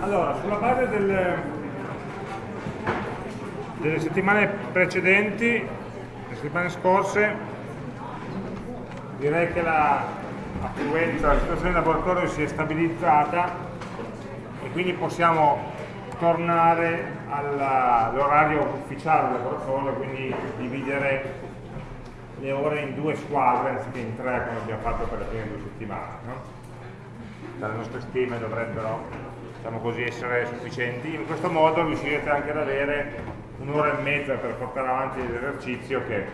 Allora, sulla base del, delle settimane precedenti, le settimane scorse, direi che la affluenza, la situazione del laboratorio si è stabilizzata e quindi possiamo tornare all'orario ufficiale del laboratorio, quindi dividere le ore in due squadre anziché in tre come abbiamo fatto per le prime due settimane. No? Dalle nostre stime dovrebbero diciamo così, essere sufficienti. In questo modo riuscirete anche ad avere un'ora e mezza per portare avanti l'esercizio che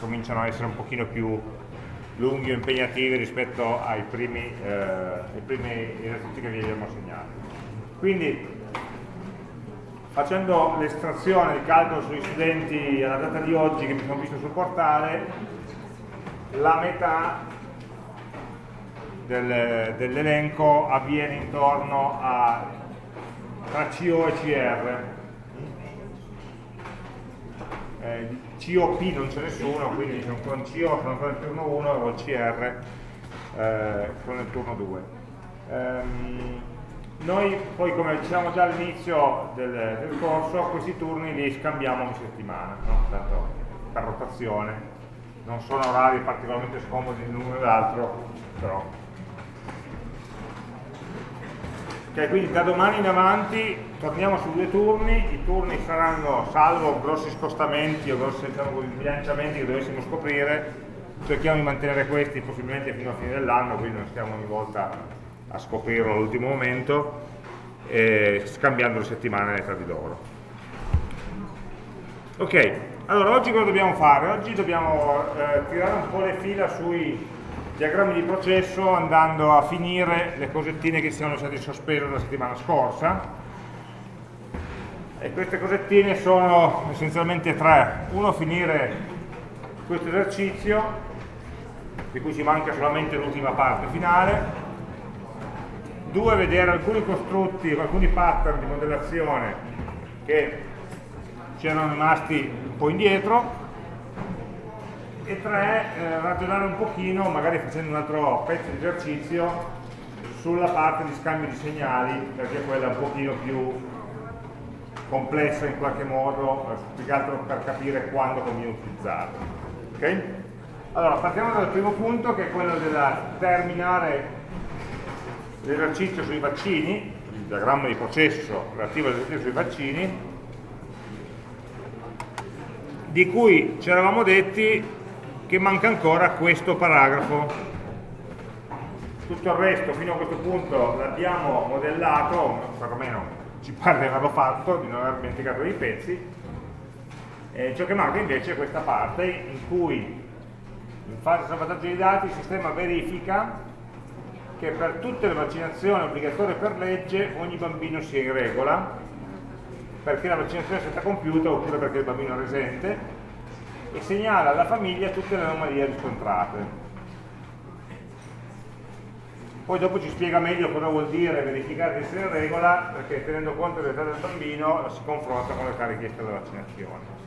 cominciano a essere un pochino più lunghi o impegnativi rispetto ai primi, eh, ai primi esercizi che vi abbiamo assegnato. Quindi facendo l'estrazione di calcolo sugli studenti alla data di oggi che mi sono visto sul portale la metà del, dell'elenco avviene intorno a tra CO e CR eh, COP non c'è nessuno quindi con CO sono ancora nel turno 1 e il CR eh, sono nel turno 2 ehm, noi poi come diciamo già all'inizio del, del, corso questi turni li scambiamo ogni settimana no? Tanto per rotazione non sono orari particolarmente scomodi l'uno e l'altro, però. Ok, quindi da domani in avanti torniamo su due turni, i turni saranno, salvo grossi spostamenti o grossi diciamo, bilanciamenti che dovessimo scoprire, cerchiamo di mantenere questi possibilmente fino a fine dell'anno, quindi non stiamo ogni volta a scoprirlo all'ultimo momento, eh, scambiando le settimane tra di loro. Ok, allora, oggi cosa dobbiamo fare? Oggi dobbiamo eh, tirare un po' le fila sui diagrammi di processo andando a finire le cosettine che siamo lasciate in sospeso la settimana scorsa. E queste cosettine sono essenzialmente tre. Uno finire questo esercizio di cui ci manca solamente l'ultima parte finale. Due vedere alcuni costrutti, alcuni pattern di modellazione che ci erano rimasti un po' indietro e tre, eh, ragionare un pochino, magari facendo un altro pezzo di esercizio sulla parte di scambio di segnali perché quella è un pochino più complessa in qualche modo, eh, più che altro per capire quando conviene utilizzarla. Okay? Allora, partiamo dal primo punto che è quello di terminare l'esercizio sui vaccini, il diagramma di processo relativo all'esercizio sui vaccini, di cui ci eravamo detti che manca ancora questo paragrafo. Tutto il resto fino a questo punto l'abbiamo modellato, perlomeno ci pare di averlo fatto, di non aver dimenticato dei pezzi, eh, ciò che manca invece è questa parte in cui in fase di salvataggio dei dati il sistema verifica che per tutte le vaccinazioni obbligatorie per legge ogni bambino sia in regola. Perché la vaccinazione è stata compiuta oppure perché il bambino è resente e segnala alla famiglia tutte le anomalie riscontrate. Poi dopo ci spiega meglio cosa vuol dire verificare di essere in regola, perché tenendo conto dell'età del bambino si confronta con l'età richiesta della vaccinazione.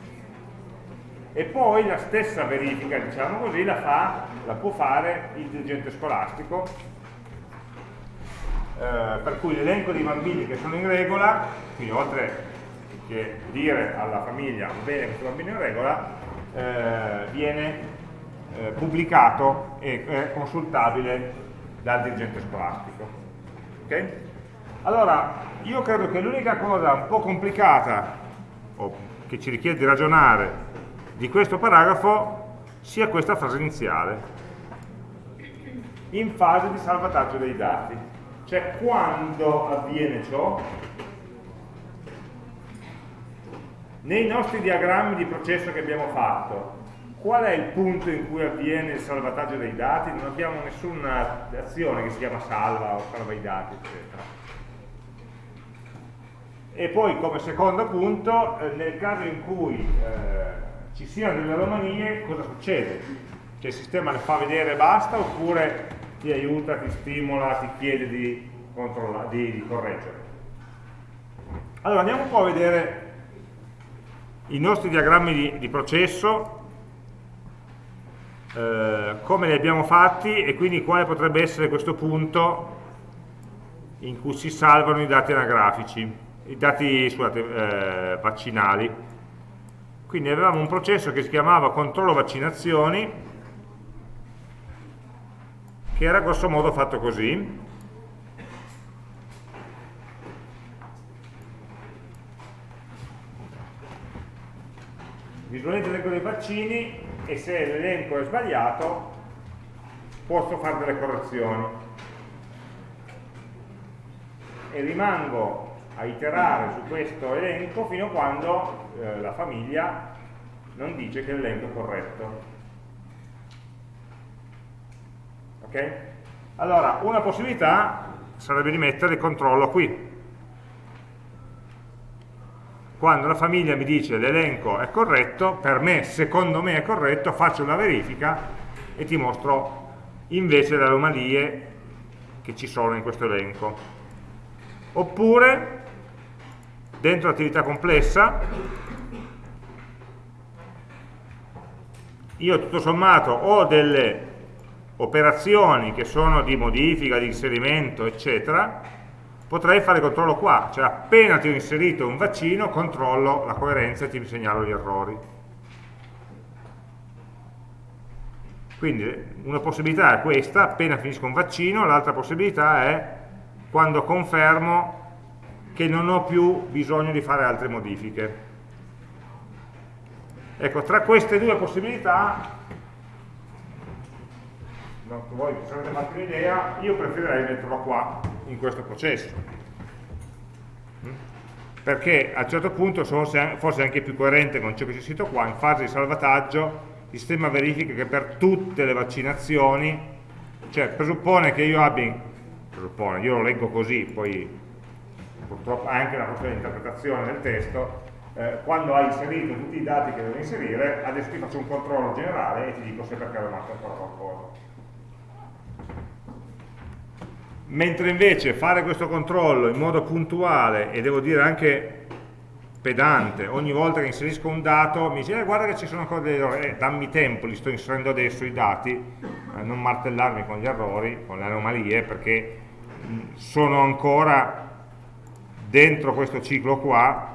E poi la stessa verifica, diciamo così, la, fa, la può fare il dirigente scolastico, eh, per cui l'elenco dei bambini che sono in regola, quindi oltre che dire alla famiglia bene questo bambino in regola eh, viene eh, pubblicato e è consultabile dal dirigente scolastico. Okay? allora io credo che l'unica cosa un po' complicata o che ci richiede di ragionare di questo paragrafo sia questa frase iniziale. In fase di salvataggio dei dati. Cioè quando avviene ciò Nei nostri diagrammi di processo che abbiamo fatto, qual è il punto in cui avviene il salvataggio dei dati? Non abbiamo nessuna azione che si chiama salva o salva i dati, eccetera. E poi come secondo punto, eh, nel caso in cui eh, ci siano delle anomalie, cosa succede? Cioè il sistema le fa vedere e basta oppure ti aiuta, ti stimola, ti chiede di, di, di correggere? Allora andiamo un po' a vedere i nostri diagrammi di, di processo, eh, come li abbiamo fatti e quindi quale potrebbe essere questo punto in cui si salvano i dati anagrafici, i dati scusate, eh, vaccinali. Quindi avevamo un processo che si chiamava controllo vaccinazioni, che era grosso modo fatto così. Visualizzo l'elenco dei vaccini e se l'elenco è sbagliato posso fare delle correzioni e rimango a iterare su questo elenco fino a quando eh, la famiglia non dice che l'elenco è corretto. Ok? Allora, una possibilità sarebbe di mettere il controllo qui. Quando la famiglia mi dice l'elenco è corretto, per me, secondo me è corretto, faccio una verifica e ti mostro invece le anomalie che ci sono in questo elenco. Oppure dentro l'attività complessa io tutto sommato ho delle operazioni che sono di modifica, di inserimento, eccetera, potrei fare controllo qua, cioè appena ti ho inserito un vaccino controllo la coerenza e ti segnalo gli errori. Quindi una possibilità è questa, appena finisco un vaccino, l'altra possibilità è quando confermo che non ho più bisogno di fare altre modifiche. Ecco, tra queste due possibilità, no, voi avete fatto un'idea, io preferirei metterlo qua, in questo processo. Perché a un certo punto forse anche più coerente con ciò che c'è scritto qua, in fase di salvataggio il sistema verifica che per tutte le vaccinazioni, cioè presuppone che io abbia presuppone, io lo leggo così, poi purtroppo anche una di interpretazione del testo, eh, quando hai inserito tutti i dati che devo inserire, adesso ti faccio un controllo generale e ti dico se perché è rimasto ancora qualcosa. Mentre invece fare questo controllo in modo puntuale e devo dire anche pedante, ogni volta che inserisco un dato mi dice eh, guarda che ci sono ancora degli errori, eh, dammi tempo, li sto inserendo adesso i dati, eh, non martellarmi con gli errori, con le anomalie, perché sono ancora dentro questo ciclo qua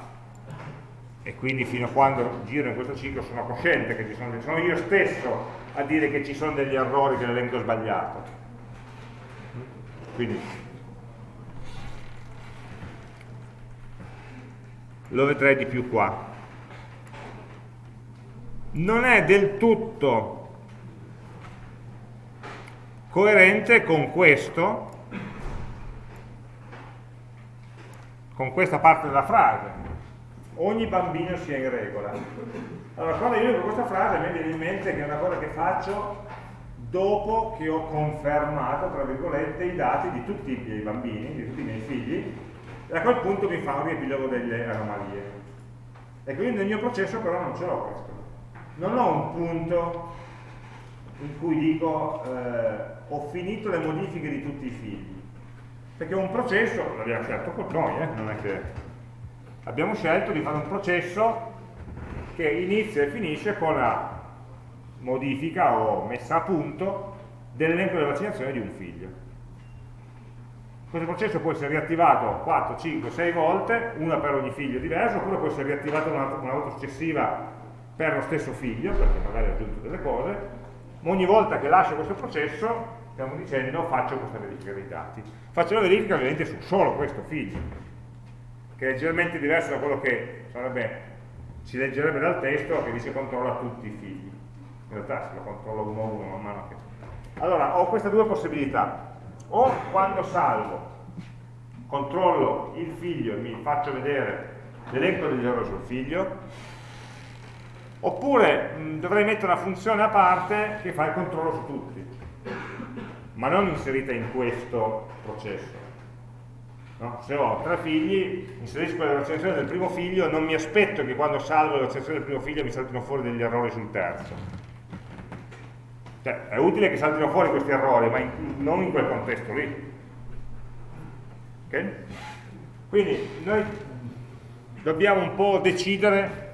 e quindi fino a quando giro in questo ciclo sono cosciente che ci sono sono io stesso a dire che ci sono degli errori che l'elenco sbagliato quindi. Lo vedrei di più qua. Non è del tutto coerente con questo con questa parte della frase. Ogni bambino sia in regola. Allora quando io leggo questa frase mi viene in mente che è una cosa che faccio dopo che ho confermato tra virgolette i dati di tutti i miei bambini di tutti i miei figli e a quel punto mi fa un riepilogo delle anomalie e quindi nel mio processo però non ce l'ho questo non ho un punto in cui dico eh, ho finito le modifiche di tutti i figli perché un processo, l'abbiamo scelto con noi, eh? non è che abbiamo scelto di fare un processo che inizia e finisce con la modifica o messa a punto dell'elenco delle vaccinazioni di un figlio. Questo processo può essere riattivato 4, 5, 6 volte, una per ogni figlio diverso, oppure può essere riattivato una, una volta successiva per lo stesso figlio, perché magari ha aggiunto delle cose, ma ogni volta che lascio questo processo stiamo dicendo faccio questa verifica dei dati. Faccio la verifica ovviamente su solo questo figlio, che è leggermente diverso da quello che sarebbe, si leggerebbe dal testo che dice controlla tutti i figli. In realtà se lo controllo uno a uno man mano che... Allora, ho queste due possibilità. O quando salvo, controllo il figlio e mi faccio vedere l'elenco degli errori sul figlio, oppure mh, dovrei mettere una funzione a parte che fa il controllo su tutti ma non inserita in questo processo. No? Se ho tre figli, inserisco la vaccinazione del primo figlio, non mi aspetto che quando salvo la vaccinazione del primo figlio mi saltino fuori degli errori sul terzo. Cioè, è utile che saltino fuori questi errori, ma in, non in quel contesto lì. Okay? Quindi noi dobbiamo un po' decidere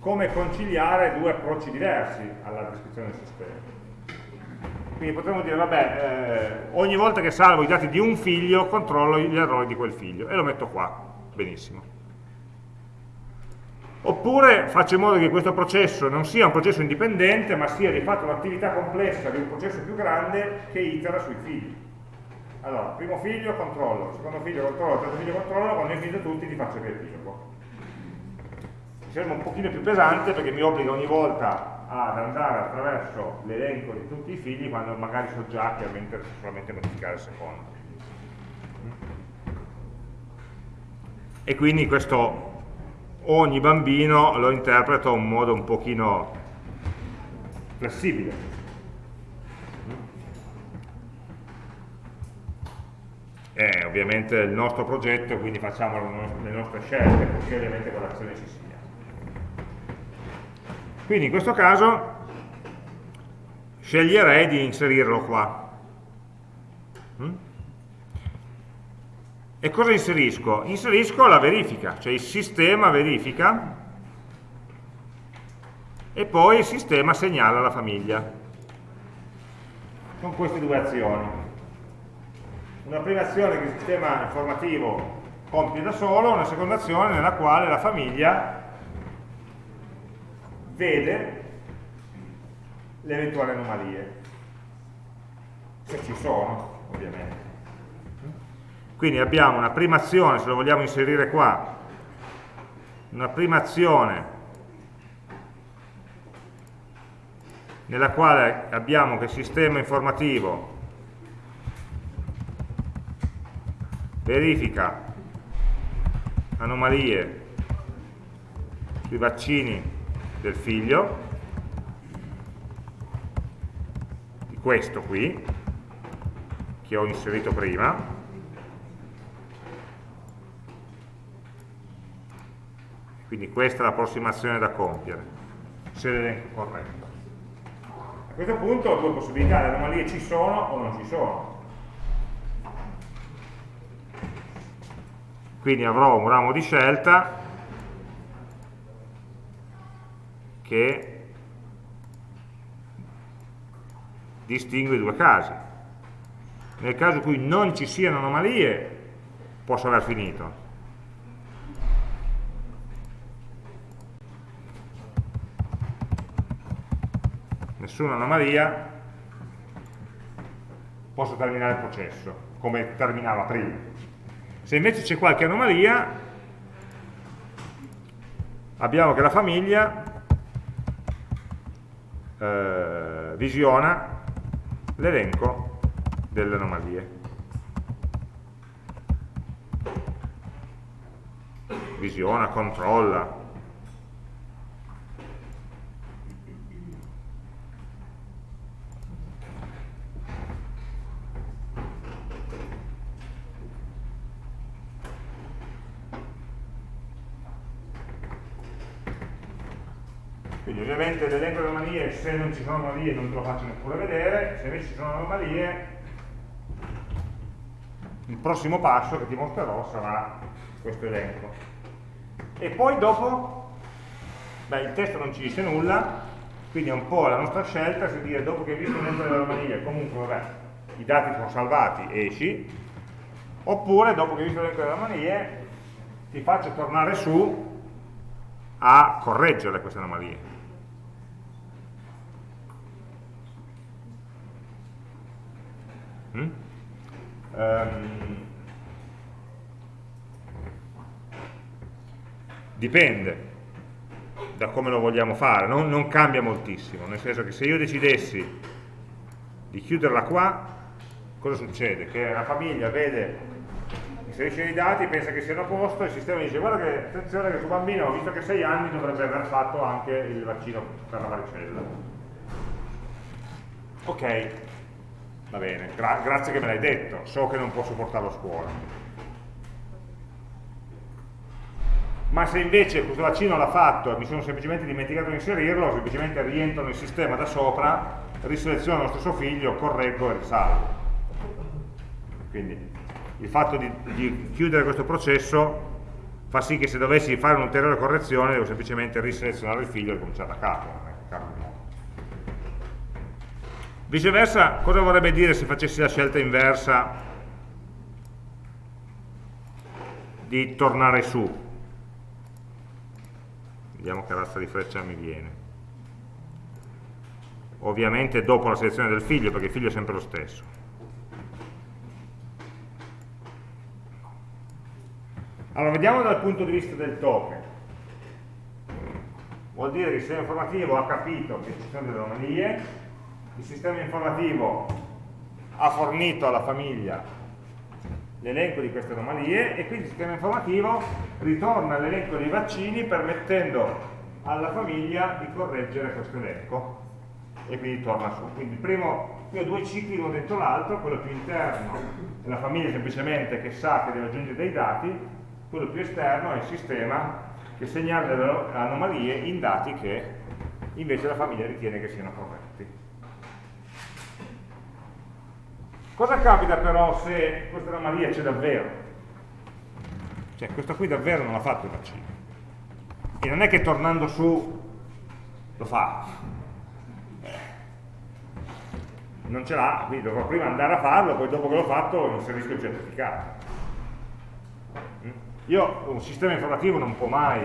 come conciliare due approcci diversi alla descrizione del sistema. Quindi potremmo dire, vabbè, eh, ogni volta che salvo i dati di un figlio, controllo gli errori di quel figlio e lo metto qua, benissimo. Oppure faccio in modo che questo processo non sia un processo indipendente, ma sia di fatto un'attività complessa di un processo più grande che itera sui figli. Allora, primo figlio controllo, secondo figlio controllo, terzo figlio controllo, quando hai finito tutti ti faccio il riepilogo. Mi sembra un pochino più pesante perché mi obbliga ogni volta ad andare attraverso l'elenco di tutti i figli quando magari so già che interessa solamente modificare il secondo. E quindi questo ogni bambino lo interpreta in modo un pochino flessibile. È ovviamente il nostro progetto, quindi facciamo le nostre scelte, perché ovviamente quell'azione ci sia. Quindi in questo caso sceglierei di inserirlo qua. E cosa inserisco? Inserisco la verifica, cioè il sistema verifica e poi il sistema segnala la famiglia con queste due azioni. Una prima azione che il sistema informativo compie da solo, una seconda azione nella quale la famiglia vede le eventuali anomalie, se ci sono, ovviamente. Quindi abbiamo una prima azione, se lo vogliamo inserire qua, una prima azione nella quale abbiamo che il sistema informativo verifica anomalie sui vaccini del figlio, di questo qui, che ho inserito prima, Quindi questa è l'approssimazione da compiere, se l'elenco è corretto. A questo punto ho due possibilità, le anomalie ci sono o non ci sono. Quindi avrò un ramo di scelta che distingue i due casi. Nel caso in cui non ci siano anomalie, posso aver finito. Nessuna anomalia, posso terminare il processo, come terminava prima. Se invece c'è qualche anomalia, abbiamo che la famiglia eh, visiona l'elenco delle anomalie. Visiona, controlla, ovviamente l'elenco delle anomalie, se non ci sono anomalie non te lo faccio neppure vedere, se invece ci sono anomalie, il prossimo passo che ti mostrerò sarà questo elenco. E poi dopo, beh, il testo non ci dice nulla, quindi è un po' la nostra scelta, se dire dopo che hai visto l'elenco delle anomalie, comunque vabbè, i dati sono salvati, esci, oppure dopo che hai visto l'elenco delle anomalie ti faccio tornare su a correggere queste anomalie. Mm? Um, dipende da come lo vogliamo fare, non, non, cambia moltissimo, nel senso che se io decidessi di chiuderla qua, cosa succede? Che la famiglia vede, inserisce i dati, pensa che siano a posto, il sistema dice guarda che attenzione che tuo bambino, visto che ha 6 anni, dovrebbe aver fatto anche il vaccino per la varicella. Ok, Va bene, gra grazie che me l'hai detto, so che non posso portarlo a scuola. Ma se invece questo vaccino l'ha fatto e mi sono semplicemente dimenticato di inserirlo, semplicemente rientro nel sistema da sopra, riseleziono lo stesso figlio, correggo e risalvo. Quindi il fatto di, di chiudere questo processo fa sì che se dovessi fare un'ulteriore correzione devo semplicemente riselezionare il figlio e cominciare da capo. Viceversa, cosa vorrebbe dire se facessi la scelta inversa di tornare su? Vediamo che razza di freccia mi viene. Ovviamente dopo la selezione del figlio, perché il figlio è sempre lo stesso. Allora, vediamo dal punto di vista del token. Vuol dire che il sistema informativo ha capito che ci sono delle anomalie, il sistema informativo ha fornito alla famiglia l'elenco di queste anomalie e quindi il sistema informativo ritorna all'elenco dei vaccini permettendo alla famiglia di correggere questo elenco e quindi torna su. Quindi il primo, qui ho due cicli uno dentro l'altro, quello più interno è la famiglia semplicemente che sa che deve aggiungere dei dati, quello più esterno è il sistema che segnala delle anomalie in dati che invece la famiglia ritiene che siano corretti. Cosa capita però se questa anomalia c'è davvero? Cioè questo qui davvero non ha fatto il vaccino. E non è che tornando su lo fa. Eh. Non ce l'ha, quindi dovrò prima andare a farlo, poi dopo che l'ho fatto inserisco il certificato. Io, un sistema informativo non può mai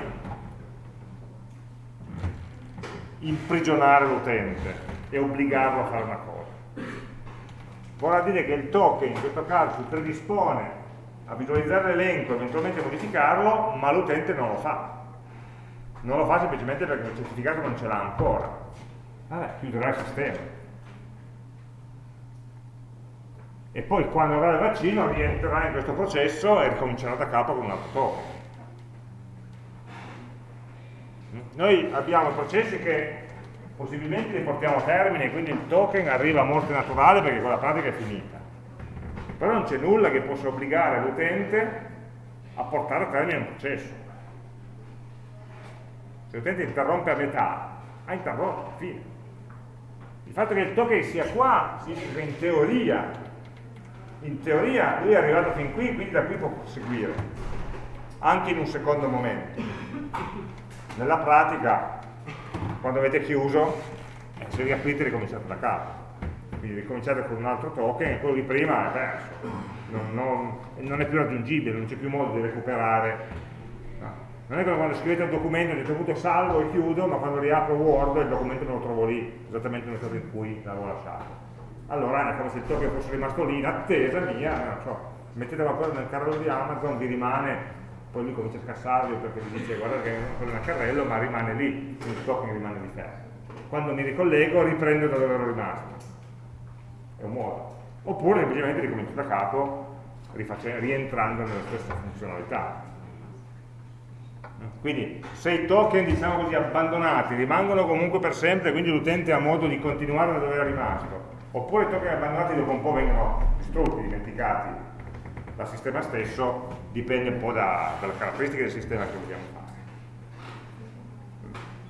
imprigionare l'utente e obbligarlo a fare una cosa. Vorrà dire che il token in questo caso si predispone a visualizzare l'elenco e eventualmente modificarlo, ma l'utente non lo fa. Non lo fa semplicemente perché il certificato non ce l'ha ancora. Vabbè, chiuderà il sistema. e poi quando avrà il vaccino rientrerà in questo processo e ricomincerà da capo con un altro token. Noi abbiamo processi che possibilmente li portiamo a termine, quindi il token arriva a morte naturale perché quella pratica è finita. Però non c'è nulla che possa obbligare l'utente a portare a termine un processo. Se l'utente interrompe a metà, ha interrotto, fine. Il fatto che il token sia qua significa in teoria in teoria lui è arrivato fin qui, quindi da qui può proseguire, anche in un secondo momento. Nella pratica, quando avete chiuso, eh, se riaprite ricominciate da capo. Quindi ricominciate con un altro token e quello di prima è perso, non, non, non è più raggiungibile, non c'è più modo di recuperare. No. Non è come quando scrivete un documento a un certo punto salvo e chiudo, ma quando riapro Word il documento me lo trovo lì, esattamente nel stato in cui l'avevo lasciato allora è come se il token fosse rimasto lì in attesa mia, non so, mettete qualcosa nel carrello di Amazon, vi rimane, poi lui comincia a scassarvi perché vi dice guarda che è nel carrello, ma rimane lì, il token rimane di fermo. Quando mi ricollego riprendo da dove ero rimasto. È un modo. Oppure semplicemente ricomincio da capo, rientrando nella stessa funzionalità. Quindi se i token, diciamo così, abbandonati rimangono comunque per sempre, quindi l'utente ha modo di continuare da dove era rimasto, oppure i token abbandonati dopo un po' vengono distrutti, dimenticati dal sistema stesso, dipende un po' da, dalle caratteristiche del sistema che vogliamo fare.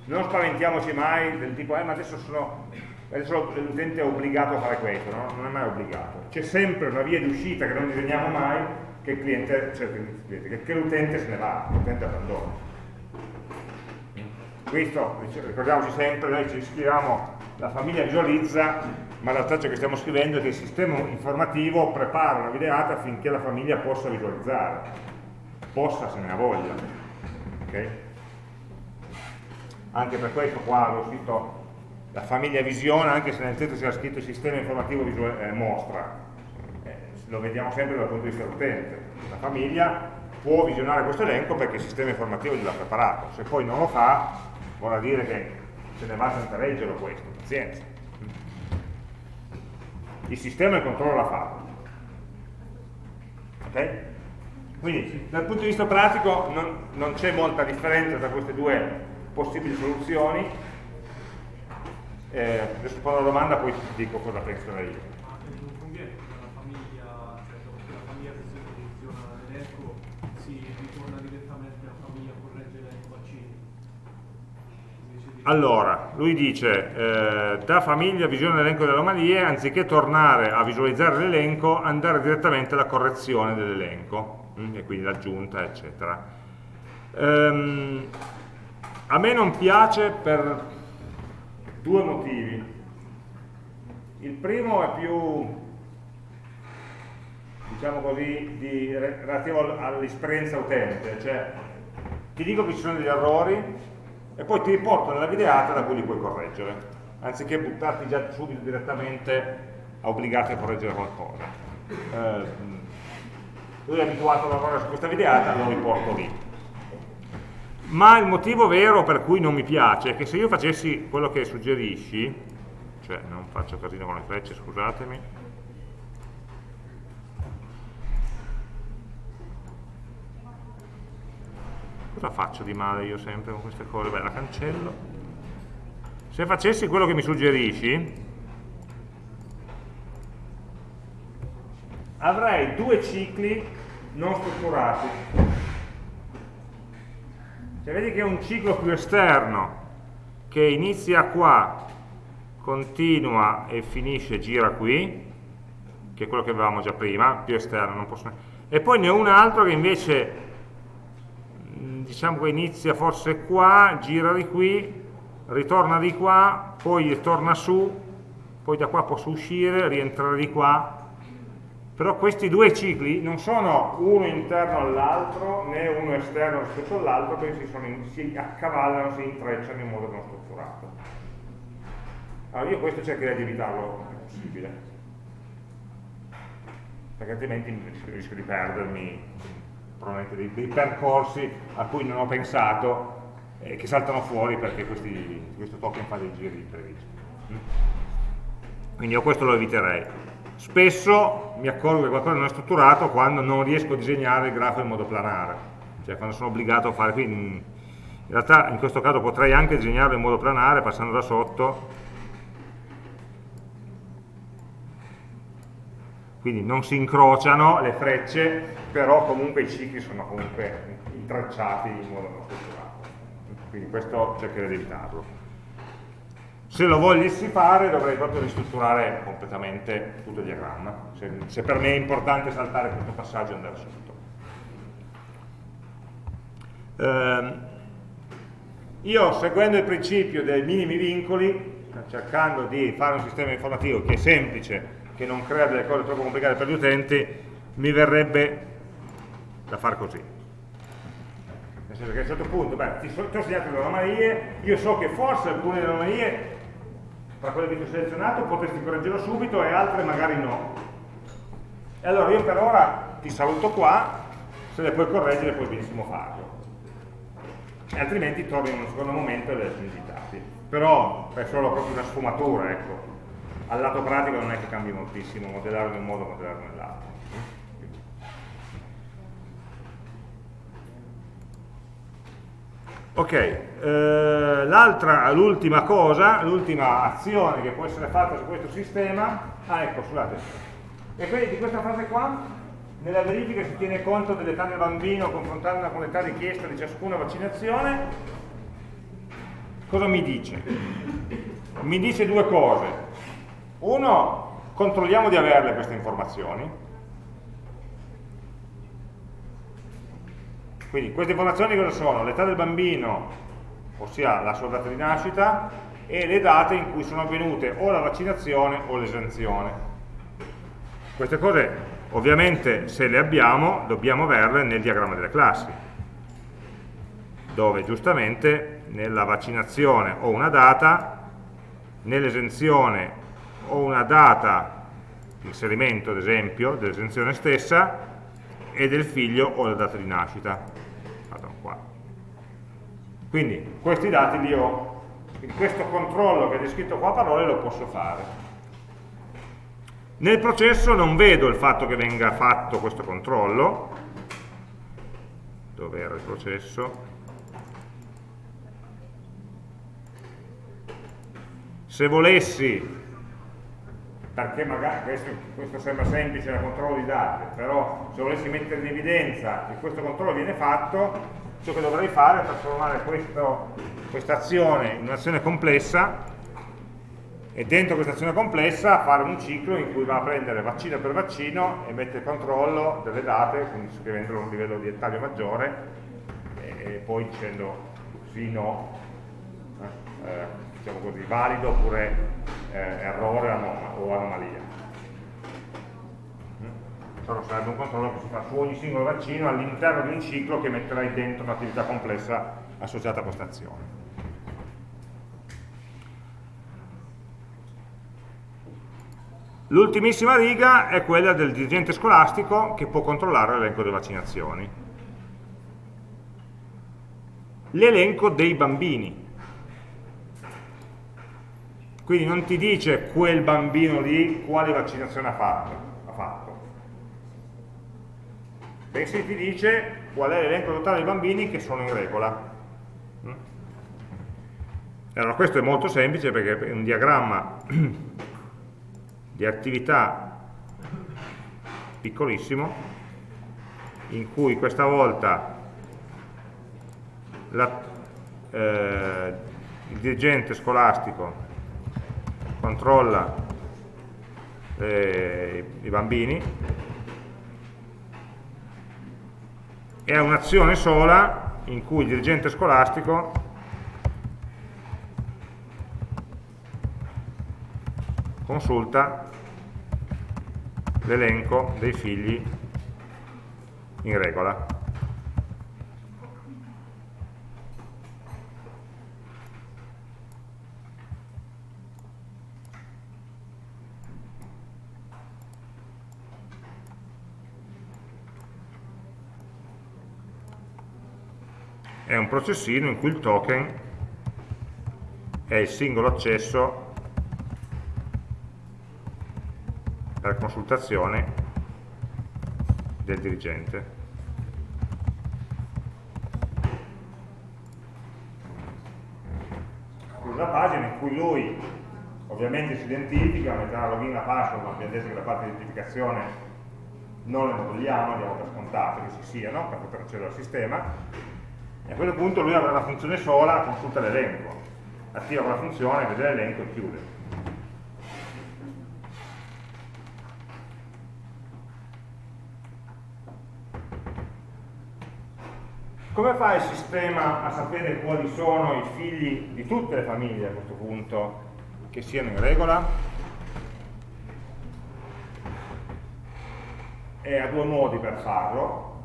Non spaventiamoci mai del tipo, eh ma adesso, adesso l'utente è obbligato a fare questo, no? non è mai obbligato. C'è sempre una via di uscita che non disegniamo mai, che cioè l'utente se ne va, l'utente abbandona. Questo, ricordiamoci sempre, noi ci scriviamo, la famiglia visualizza ma la traccia che stiamo scrivendo è che il sistema informativo prepara una videata affinché la famiglia possa visualizzare, possa se ne ha voglia. Okay? Anche per questo qua avevo scritto la famiglia visiona, anche se nel testo c'era scritto il sistema informativo eh, mostra, eh, lo vediamo sempre dal punto di vista dell'utente. La famiglia può visionare questo elenco perché il sistema informativo gliel'ha preparato, se poi non lo fa, vuol dire che se ne va senza leggerlo questo, pazienza il sistema il controllo l'ha fatto. Ok? Quindi dal punto di vista pratico non, non c'è molta differenza tra queste due possibili soluzioni. Eh, rispondo alla domanda poi ti dico cosa penso io. Allora, lui dice, eh, da famiglia visione l'elenco delle anomalie, anziché tornare a visualizzare l'elenco, andare direttamente alla correzione dell'elenco, mm, e quindi l'aggiunta, eccetera. Um, a me non piace per due motivi. Il primo è più, diciamo così, di, relativo all'esperienza utente, cioè ti dico che ci sono degli errori e poi ti riporto nella videata da cui li puoi correggere, anziché buttarti già subito direttamente a obbligarti a correggere qualcosa. Eh, lui è abituato a lavorare su questa videata, lo riporto lì. Ma il motivo vero per cui non mi piace è che se io facessi quello che suggerisci, cioè non faccio casino con le frecce, scusatemi, Cosa faccio di male io sempre con queste cose? Beh, la cancello. Se facessi quello che mi suggerisci, avrei due cicli non strutturati. Cioè, vedi che è un ciclo più esterno che inizia qua, continua e finisce, gira qui, che è quello che avevamo già prima, più esterno, non posso... e poi ne ho un altro che invece diciamo che inizia forse qua, gira di qui, ritorna di qua, poi torna su, poi da qua posso uscire, rientrare di qua, però questi due cicli non sono uno interno all'altro né uno esterno rispetto all'altro, perché si, si, accavallano, si intrecciano in modo non strutturato. Allora io questo cercherei di evitarlo più possibile, perché altrimenti rischio di perdermi probabilmente dei, dei, percorsi a cui non ho pensato e che saltano fuori perché questi, questo token fa dei giri imprevisti. Quindi io questo lo eviterei. Spesso mi accorgo che qualcosa non è strutturato quando non riesco a disegnare il grafo in modo planare, cioè quando sono obbligato a fare, quindi in realtà in questo caso potrei anche disegnarlo in modo planare passando da sotto quindi non si incrociano le frecce, però comunque i cicli sono comunque intrecciati in modo non strutturato. Quindi questo cercherei di evitarlo. Se lo volessi fare dovrei proprio ristrutturare completamente tutto il diagramma, se, se per me è importante saltare questo passaggio e andare sotto. Eh, io seguendo il principio dei minimi vincoli, cercando di fare un sistema informativo che è semplice, che non crea delle cose troppo complicate per gli utenti, mi verrebbe da fare così. Nel senso che a un certo punto, beh, ti, ho segnato le anomalie, io so che forse alcune delle anomalie, tra quelle che ti ho selezionato, potresti correggerlo subito e altre magari no. E allora io per ora ti saluto qua, se le puoi correggere puoi benissimo farlo. E altrimenti torni in un secondo momento e le hai digitati. Però è solo proprio una sfumatura, ecco al lato pratico non è che cambi moltissimo modellarlo in un modo modellarlo nell'altro. Ok eh, l'ultima cosa l'ultima azione che può essere fatta su questo sistema ah ecco scusate. E quindi di questa fase qua nella verifica si tiene conto dell'età del bambino confrontandola con l'età richiesta di ciascuna vaccinazione cosa mi dice? mi dice due cose uno, controlliamo di averle queste informazioni. Quindi queste informazioni cosa sono? L'età del bambino, ossia la sua data di nascita, e le date in cui sono avvenute o la vaccinazione o l'esenzione. Queste cose ovviamente se le abbiamo dobbiamo averle nel diagramma delle classi, dove giustamente nella vaccinazione ho una data, nell'esenzione ho una data di inserimento ad esempio dell'esenzione stessa e del figlio ho la data di nascita. Qua. quindi questi dati li ho. Quindi questo controllo che è descritto qua a parole lo posso fare. Nel processo non vedo il fatto che venga fatto questo controllo. Dove era il processo? Se volessi perché magari questo, questo, sembra semplice da controllo di dati, però se volessi mettere in evidenza che questo controllo viene fatto, ciò che dovrei fare è trasformare questa azione in un'azione complessa e dentro questa azione complessa fare un ciclo in cui va a prendere vaccino per vaccino e mette il controllo delle date, quindi scrivendolo a un livello di dettaglio maggiore e, poi dicendo sì, no, eh, diciamo così, valido oppure eh, errore o anomalia. Però sarebbe un controllo che si fa su ogni singolo vaccino all'interno di un ciclo che metterai dentro un'attività complessa associata a questa azione. L'ultimissima riga è quella del dirigente scolastico che può controllare l'elenco delle vaccinazioni. L'elenco dei bambini. Quindi non ti dice quel bambino lì quale vaccinazione ha fatto, ha fatto. bensì ti dice qual è l'elenco totale dei bambini che sono in regola. Mm? Allora questo è molto semplice perché è un diagramma di attività piccolissimo in cui questa volta la, eh, il dirigente scolastico controlla eh, i bambini e ha un'azione sola in cui il dirigente scolastico consulta l'elenco dei figli in regola. È un processino in cui il token è il singolo accesso per consultazione del dirigente. Una pagina in cui lui ovviamente si identifica, metterà login e password, ma abbiamo detto che la parte di identificazione non le modelliamo, diamo per scontato che ci siano per poter accedere al sistema e a quel punto lui avrà una funzione sola, consulta l'elenco, attiva quella funzione, vede l'elenco e chiude. Come fa il sistema a sapere quali sono i figli di tutte le famiglie a questo punto che siano in regola? E ha due modi per farlo.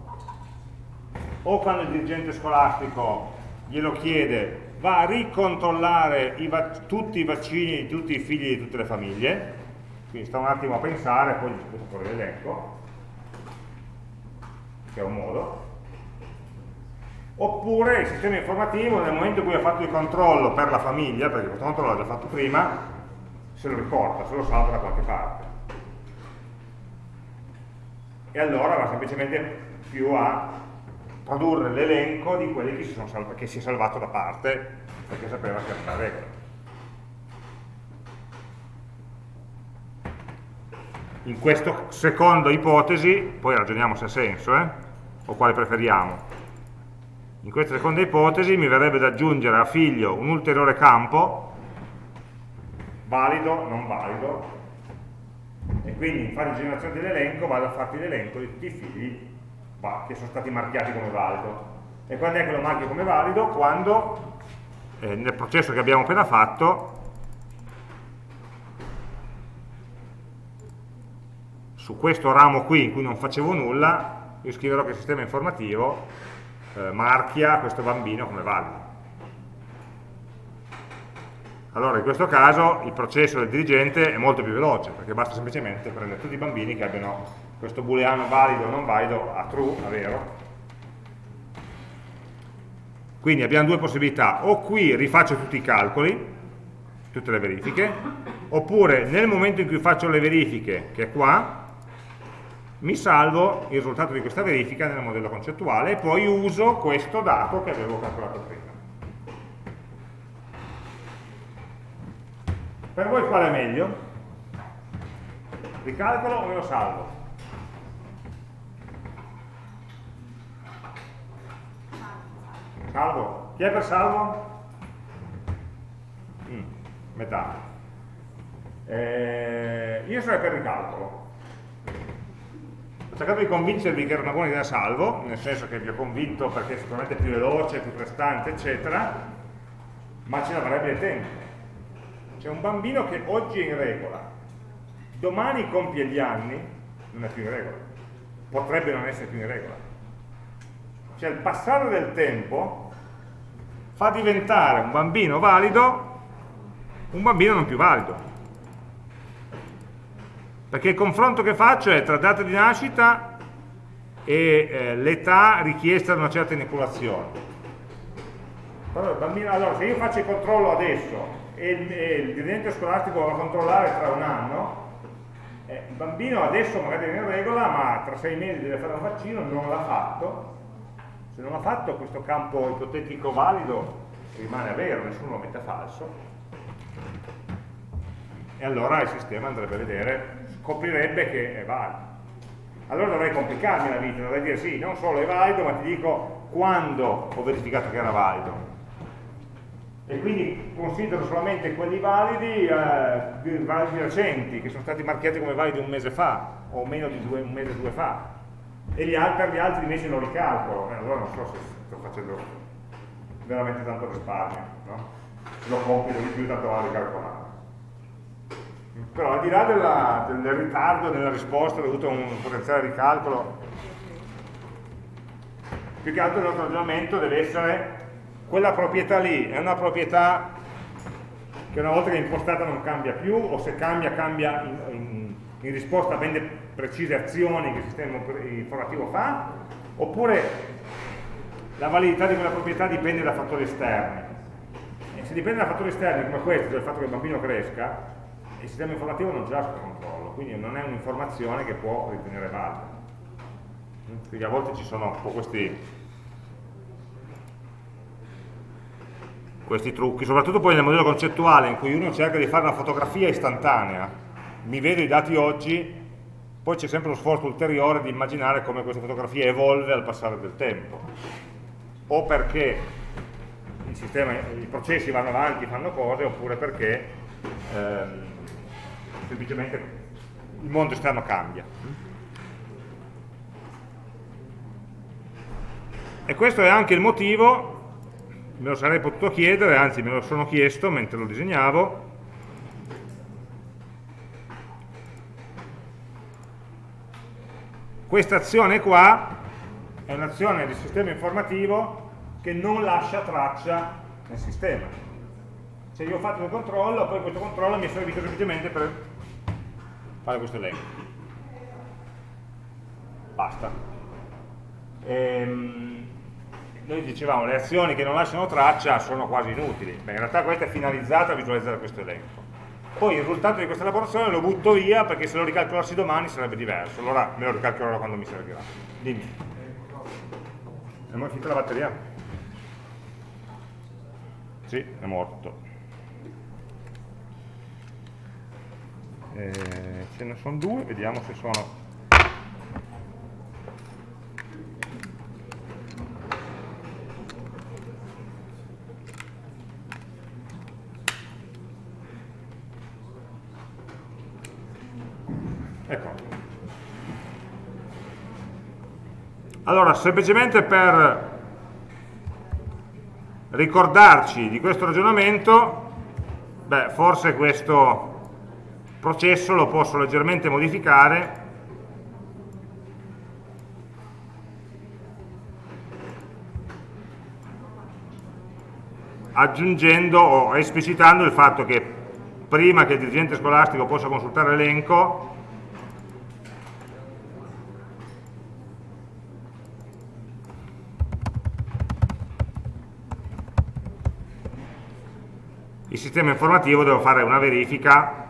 O quando il dirigente scolastico glielo chiede, va a ricontrollare i tutti i vaccini di tutti i figli di tutte le famiglie, quindi sta un attimo a pensare, poi gli sputa fuori l'elenco, che è un modo, oppure il sistema informativo nel momento in cui ha fatto il controllo per la famiglia, perché questo controllo l'ha già fatto prima, se lo ricorda, se lo salva da qualche parte. E allora va semplicemente più a tradurre l'elenco di quelli che si, che si, è salvato da parte, perché sapeva che era una regola. In questa seconda ipotesi, poi ragioniamo se ha senso, eh, o quale preferiamo, in questa seconda ipotesi mi verrebbe da aggiungere a figlio un ulteriore campo, valido, non valido, e quindi in fase di generazione dell'elenco vado a farti l'elenco di tutti i figli che sono stati marchiati come valido. E quando è che lo marchi come valido? Quando eh, nel processo che abbiamo appena fatto su questo ramo qui in cui non facevo nulla io scriverò che il sistema informativo eh, marchia questo bambino come valido. Allora in questo caso il processo del dirigente è molto più veloce perché basta semplicemente prendere tutti i bambini che abbiano questo booleano valido o non valido a true, a vero. Quindi abbiamo due possibilità, o qui rifaccio tutti i calcoli, tutte le verifiche, oppure nel momento in cui faccio le verifiche, che è qua, mi salvo il risultato di questa verifica nel modello concettuale e poi uso questo dato che avevo calcolato prima. Per voi qual è meglio? Ricalcolo o me lo salvo? Salvo. Chi è per salvo? Mm, metà. Eh, io sarei per ricalcolo cercato di convincervi che era una buona idea salvo, nel senso che vi ho convinto perché è sicuramente più veloce, più prestante, eccetera, ma ce ne avrebbe tempo. c'è un bambino che oggi è in regola, domani compie gli anni, non è più in regola, potrebbe non essere più in regola. Cioè il passare del tempo fa diventare un bambino valido un bambino non più valido. Perché il confronto che faccio è tra data di nascita e eh, l'età richiesta da una certa inoculazione. Allora, se io faccio il controllo adesso e il, dirigente scolastico va a controllare tra un anno, eh, il bambino adesso magari è in regola, ma tra sei mesi deve fare un vaccino, non l'ha fatto. Se non l'ha fatto, questo campo ipotetico valido rimane vero, nessuno lo mette falso. E allora il sistema andrebbe a vedere, scoprirebbe che è valido. Allora dovrei complicarmi la vita, dovrei dire sì, non solo è valido, ma ti dico quando ho verificato che era valido e quindi considero solamente quelli validi, eh, validi recenti, che sono stati marchiati come validi un mese fa, o meno di due, un mese o due fa, e gli altri, gli altri invece lo ricalcolo, eh, allora non so se sto facendo veramente tanto risparmio, no? lo compito di più, tanto vale ricalcolare. Però al di là della, del ritardo nella risposta dovuto a un potenziale ricalcolo, più che altro il nostro ragionamento deve essere quella proprietà lì è una proprietà che una volta che è impostata non cambia più o se cambia cambia in, in, in risposta a ben precise azioni che il sistema informativo fa oppure la validità di quella proprietà dipende da fattori esterni. E se dipende da fattori esterni come questo, cioè il fatto che il bambino cresca il sistema informativo non ce l'ha sotto controllo quindi non è un'informazione che può ritenere valida. Quindi a volte ci sono un po' questi questi trucchi, soprattutto poi nel modello concettuale in cui uno cerca di fare una fotografia istantanea, mi vedo i dati oggi, poi c'è sempre lo sforzo ulteriore di immaginare come questa fotografia evolve al passare del tempo, o perché sistema, i processi vanno avanti, fanno cose, oppure perché ehm, semplicemente il mondo esterno cambia. E questo è anche il motivo me lo sarei potuto chiedere, anzi me lo sono chiesto mentre lo disegnavo, questa azione qua è un'azione del sistema informativo che non lascia traccia nel sistema. Cioè io ho fatto un controllo, poi questo controllo mi è servito semplicemente per fare questo elenco. Basta. Ehm, noi dicevamo le azioni che non lasciano traccia sono quasi inutili, Beh, in realtà questa è finalizzata a visualizzare questo elenco. Poi il risultato di questa elaborazione lo butto via perché se lo ricalcolassi domani sarebbe diverso, allora me lo ricalcolerò quando mi servirà. Dimmi. È finita la batteria? Sì, è morto. Eh, ce ne sono due, vediamo se sono Allora, semplicemente per ricordarci di questo ragionamento, beh, forse questo processo lo posso leggermente modificare. Aggiungendo o esplicitando il fatto che prima che il dirigente scolastico possa consultare l'elenco il sistema informativo deve fare una verifica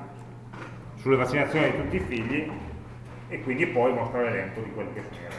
sulle vaccinazioni di tutti i figli e quindi poi mostrare l'elenco di quelli che sono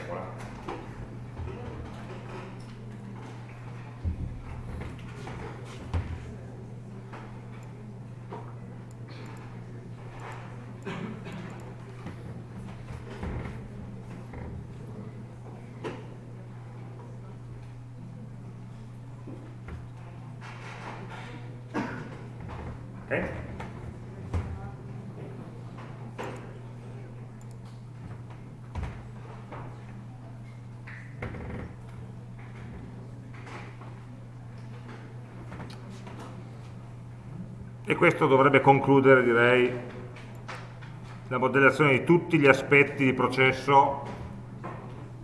e questo dovrebbe concludere, direi, la modellazione di tutti gli aspetti di processo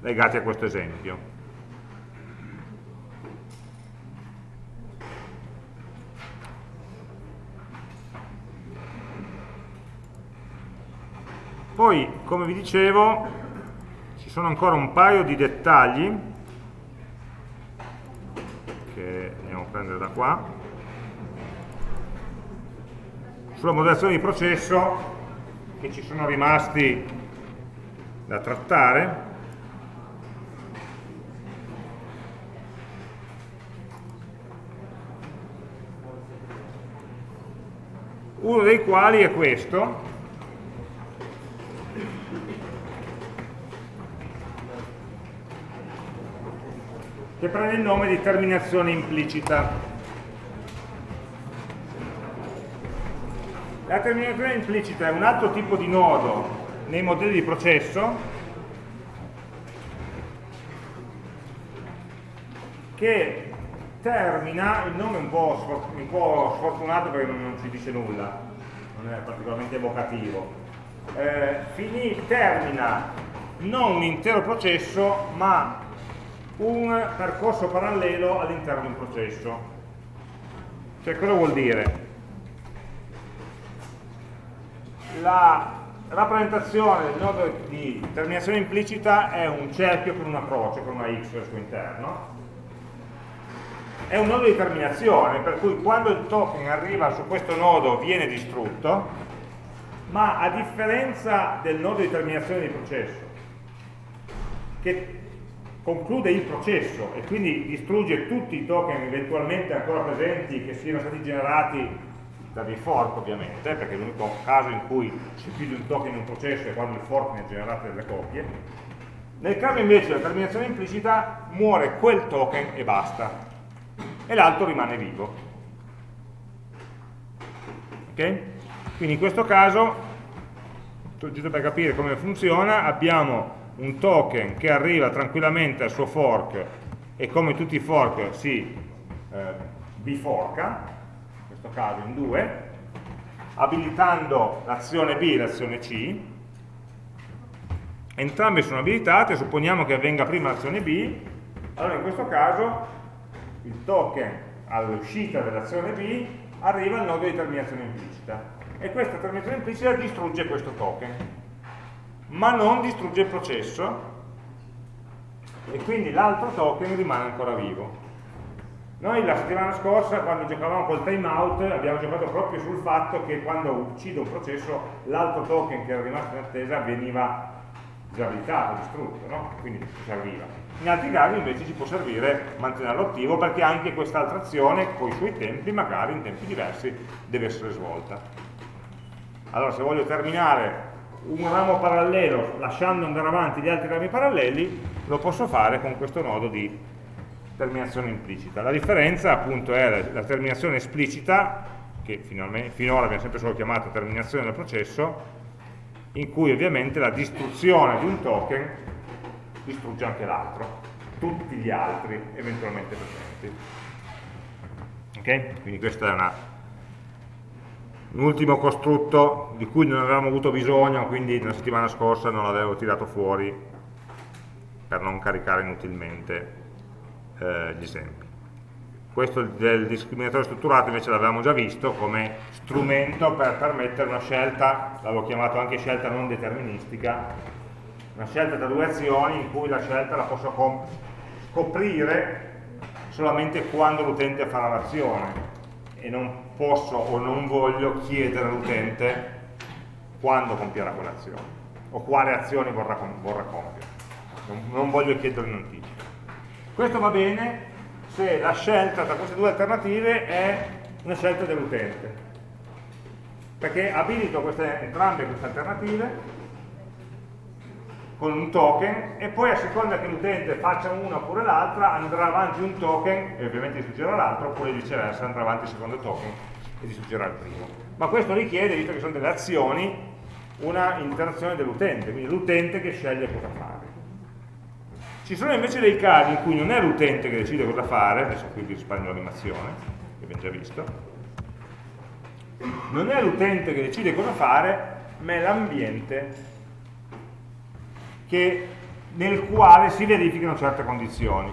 legati a questo esempio. Poi, come vi dicevo, ci sono ancora un paio di dettagli che andiamo a prendere da qua sulla modellazione di processo che ci sono rimasti da trattare uno dei quali è questo che prende il nome di terminazione implicita. La terminazione implicita è un altro tipo di nodo nei modelli di processo che termina, il nome è un po', un po sfortunato perché non, ci dice nulla, non è particolarmente evocativo, eh, finì, termina non un intero processo ma un percorso parallelo all'interno di un processo. Cioè, cosa vuol dire? La rappresentazione del nodo di terminazione implicita è un cerchio con una croce, con una x al suo interno. È un nodo di terminazione, per cui quando il token arriva su questo nodo viene distrutto, ma a differenza del nodo di terminazione di processo, che conclude il processo e quindi distrugge tutti i token eventualmente ancora presenti che siano stati generati dei fork ovviamente, perché l'unico caso in cui si chiude un token in un processo è quando il fork ne ha generate delle copie. Nel caso invece della terminazione implicita muore quel token e basta, e l'altro rimane vivo. Ok? Quindi in questo caso, giusto per capire come funziona, abbiamo un token che arriva tranquillamente al suo fork e come tutti i fork si eh, biforca, questo caso in due, abilitando l'azione B e l'azione C, entrambe sono abilitate, supponiamo che avvenga prima l'azione B, allora in questo caso il token all'uscita dell'azione B arriva al nodo di terminazione implicita. E questa terminazione implicita distrugge questo token ma non distrugge il processo e quindi l'altro token rimane ancora vivo. Noi la settimana scorsa, quando giocavamo col timeout, abbiamo giocato proprio sul fatto che quando uccide un processo, l'altro token che era rimasto in attesa veniva disabilitato, distrutto, no? quindi ci serviva. In altri casi invece ci può servire mantenerlo attivo perché anche quest'altra azione, con i suoi tempi, magari in tempi diversi, deve essere svolta. Allora se voglio terminare un ramo parallelo lasciando andare avanti gli altri rami paralleli lo posso fare con questo nodo di terminazione implicita. La differenza appunto è la terminazione esplicita che finora abbiamo sempre solo chiamato terminazione del processo in cui ovviamente la distruzione di un token distrugge anche l'altro tutti gli altri eventualmente presenti. Ok? quindi questa è una un ultimo costrutto di cui non avevamo avuto bisogno, quindi la settimana scorsa non l'avevo tirato fuori per non caricare inutilmente eh, gli esempi. Questo del discriminatore strutturato invece l'avevamo già visto come strumento per permettere una scelta, l'avevo chiamato anche scelta non deterministica, una scelta tra due azioni in cui la scelta la posso scoprire solamente quando l'utente farà l'azione e non posso o non voglio chiedere all'utente quando compierà quell'azione o quale azione vorrà, vorrà compiere. Non, non voglio chiedere in anticipo. Questo va bene se la scelta tra queste due alternative è una scelta dell'utente perché abilito queste, entrambe queste alternative con un token e poi a seconda che l'utente faccia una oppure l'altra andrà avanti un token e ovviamente distruggerà l'altro oppure viceversa andrà avanti il secondo token e distruggerà il primo. Ma questo richiede, visto che sono delle azioni una interazione dell'utente quindi l'utente che sceglie cosa fare ci sono invece dei casi in cui non è l'utente che decide cosa fare adesso qui vi risparmio l'animazione che abbiamo già visto non è l'utente che decide cosa fare, ma è l'ambiente nel quale si verificano certe condizioni.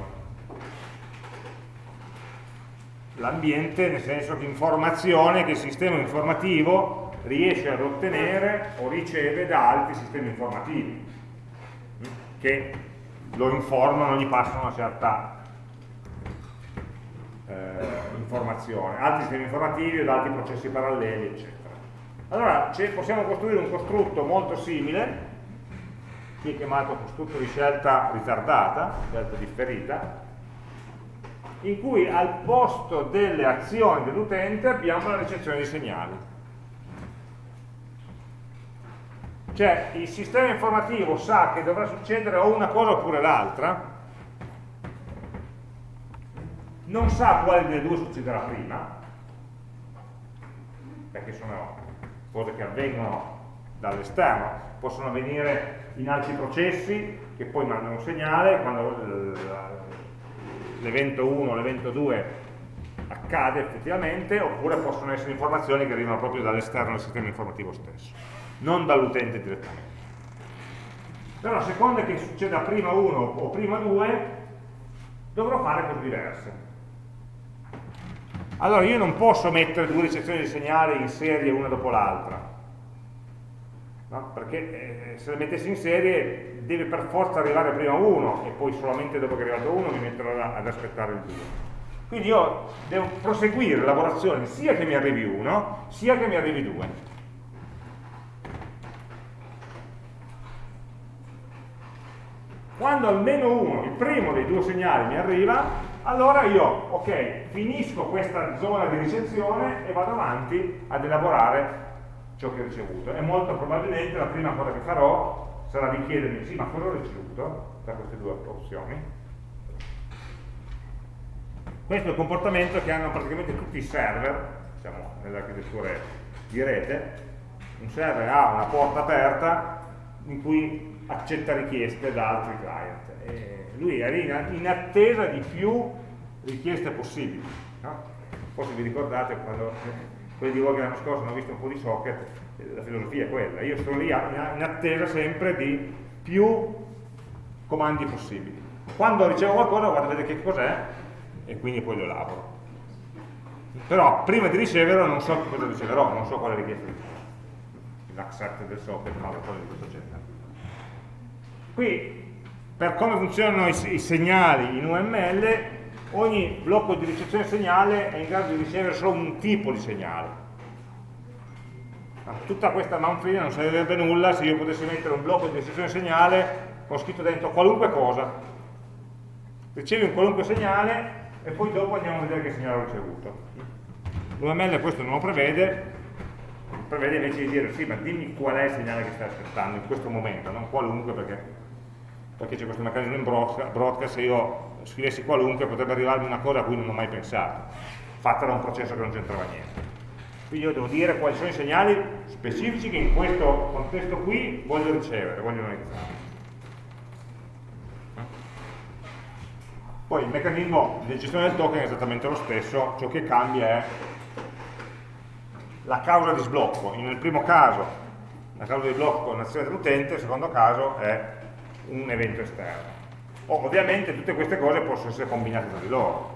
L'ambiente nel senso che informazione che il sistema informativo riesce ad ottenere o riceve da altri sistemi informativi che lo informano, gli passano una certa eh, informazione, altri sistemi informativi o altri processi paralleli, eccetera. Allora possiamo costruire un costrutto molto simile, qui chiamato costrutto di scelta ritardata, scelta differita, in cui al posto delle azioni dell'utente abbiamo la ricezione di segnali. Cioè il sistema informativo sa che dovrà succedere o una cosa oppure l'altra, non sa quale delle due succederà prima, perché sono cose che avvengono dall'esterno, possono avvenire in altri processi che poi mandano un segnale, quando l'evento 1 l'evento 2 accade effettivamente, oppure possono essere informazioni che arrivano proprio dall'esterno del sistema informativo stesso, non dall'utente direttamente. Però a seconda che succeda prima 1 o prima 2, dovrò fare cose diverse. Allora io non posso mettere due ricezioni di segnali in serie una dopo l'altra, no? perché eh, se le mettessi in serie deve per forza arrivare prima uno e poi solamente dopo che è arrivato uno mi metterò ad aspettare il due. Quindi io devo proseguire l'elaborazione sia che mi arrivi uno, sia che mi arrivi due. Quando almeno uno, il primo dei due segnali mi arriva, allora io, ok, finisco questa zona di ricezione e vado avanti ad elaborare ciò che ho ricevuto e molto probabilmente la prima cosa che farò sarà di chiedermi, sì, ma cosa ho ricevuto da queste due opzioni? Questo è il comportamento che hanno praticamente tutti i server, diciamo, nelle architetture di rete, un server ha una porta aperta in cui accetta richieste da altri client. E lui era in attesa di più richieste possibili. No? Forse vi ricordate quando quelli di voi che l'anno scorso hanno visto un po' di socket, la filosofia è quella, io sto lì in attesa sempre di più comandi possibili. Quando ricevo qualcosa guardo a vedere che cos'è e quindi poi lo elaboro. Però prima di riceverlo non so cosa riceverò, non so quale richiesta riceverò. L'accept del socket, no, cose di questo genere. Qui per come funzionano i, i segnali in UML, ogni blocco di ricezione segnale è in grado di ricevere solo un tipo di segnale. Tutta questa manfrina non servirebbe nulla se io potessi mettere un blocco di ricezione segnale con scritto dentro qualunque cosa. Ricevi un qualunque segnale e poi dopo andiamo a vedere che segnale ho ricevuto. L'UML questo non lo prevede, prevede invece di dire sì, ma dimmi qual è il segnale che stai aspettando in questo momento, non qualunque perché perché c'è questo meccanismo in broadcast, se io scrivessi qualunque potrebbe arrivarmi una cosa a cui non ho mai pensato, fatta da un processo che non c'entrava niente. Quindi io devo dire quali sono i segnali specifici che in questo contesto qui voglio ricevere, voglio analizzare. Poi il meccanismo di gestione del token è esattamente lo stesso, ciò che cambia è la causa di sblocco. Nel primo caso la causa di blocco è un'azione dell'utente, nel secondo caso è un evento esterno. Ovviamente tutte queste cose possono essere combinate tra di loro.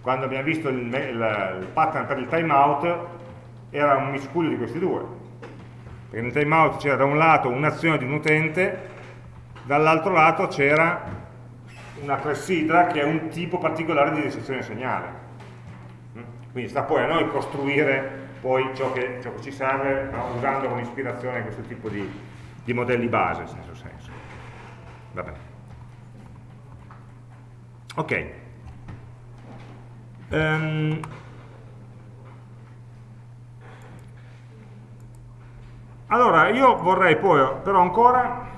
Quando abbiamo visto il, il, il pattern per il timeout era un miscuglio di questi due. Perché nel timeout c'era da un lato un'azione di un utente, dall'altro lato c'era una clessidra che è un tipo particolare di ricezione segnale. Quindi sta poi a noi costruire poi ciò che, ciò che ci serve no? usando come ispirazione questo tipo di, di modelli base, in senso senso. Va bene. Ok. Um, allora, io vorrei poi però ancora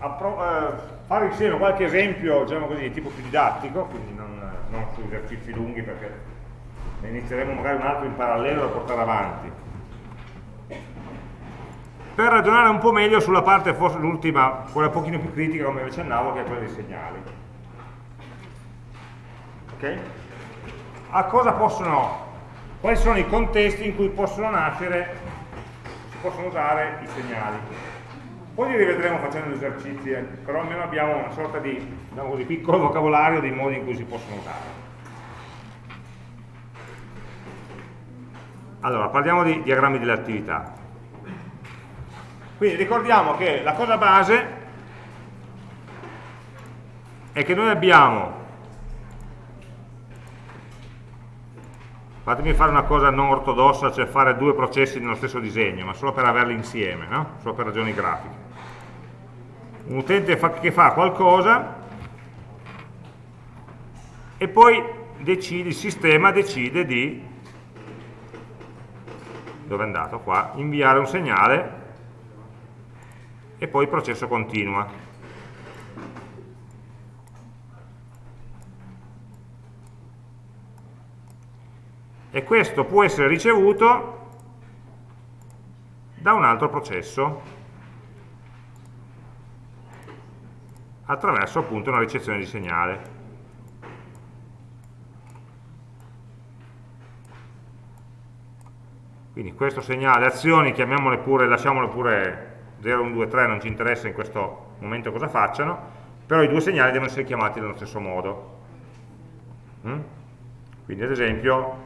eh, fare insieme qualche esempio, diciamo così, di tipo più didattico, quindi non, non su esercizi lunghi perché ne inizieremo magari un altro in parallelo da portare avanti per ragionare un po' meglio sulla parte, forse l'ultima, quella un pochino più critica come vi accennavo, che è quella dei segnali. Ok? a cosa possono, quali sono i contesti in cui possono nascere, si possono usare i segnali. Poi li rivedremo facendo gli esercizi, eh, però almeno abbiamo una sorta di diciamo così, piccolo vocabolario dei modi in cui si possono usare. Allora, parliamo di diagrammi delle attività. Quindi ricordiamo che la cosa base è che noi abbiamo fatemi fare una cosa non ortodossa, cioè fare due processi nello stesso disegno, ma solo per averli insieme, no? solo per ragioni grafiche. Un utente fa, che fa qualcosa e poi decide, il sistema decide di dove è andato? Qua, inviare un segnale e poi il processo continua. E questo può essere ricevuto da un altro processo attraverso appunto una ricezione di segnale. Quindi questo segnale, azioni, chiamiamole pure, lasciamole pure 0, 1, 2, 3, non ci interessa in questo momento cosa facciano, però i due segnali devono essere chiamati nello stesso modo. Mm? Quindi ad esempio,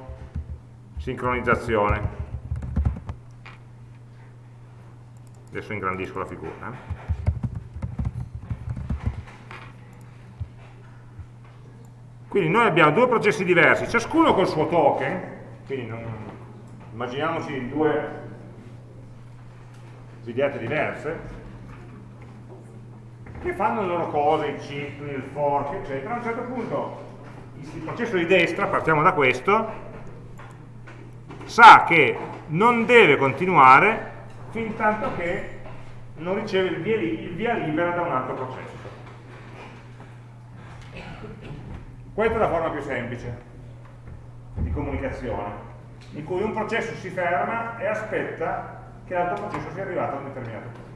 sincronizzazione. Adesso ingrandisco la figura. Eh? Quindi noi abbiamo due processi diversi, ciascuno col suo token, quindi non, immaginiamoci due videate diverse, che fanno le loro cose, i cicli, il fork, eccetera. A un certo punto il processo di destra, partiamo da questo, sa che non deve continuare fin tanto che non riceve il via, il via libera da un altro processo. Questa è la forma più semplice di comunicazione in cui un processo si ferma e aspetta che l'altro processo sia arrivato a un determinato punto.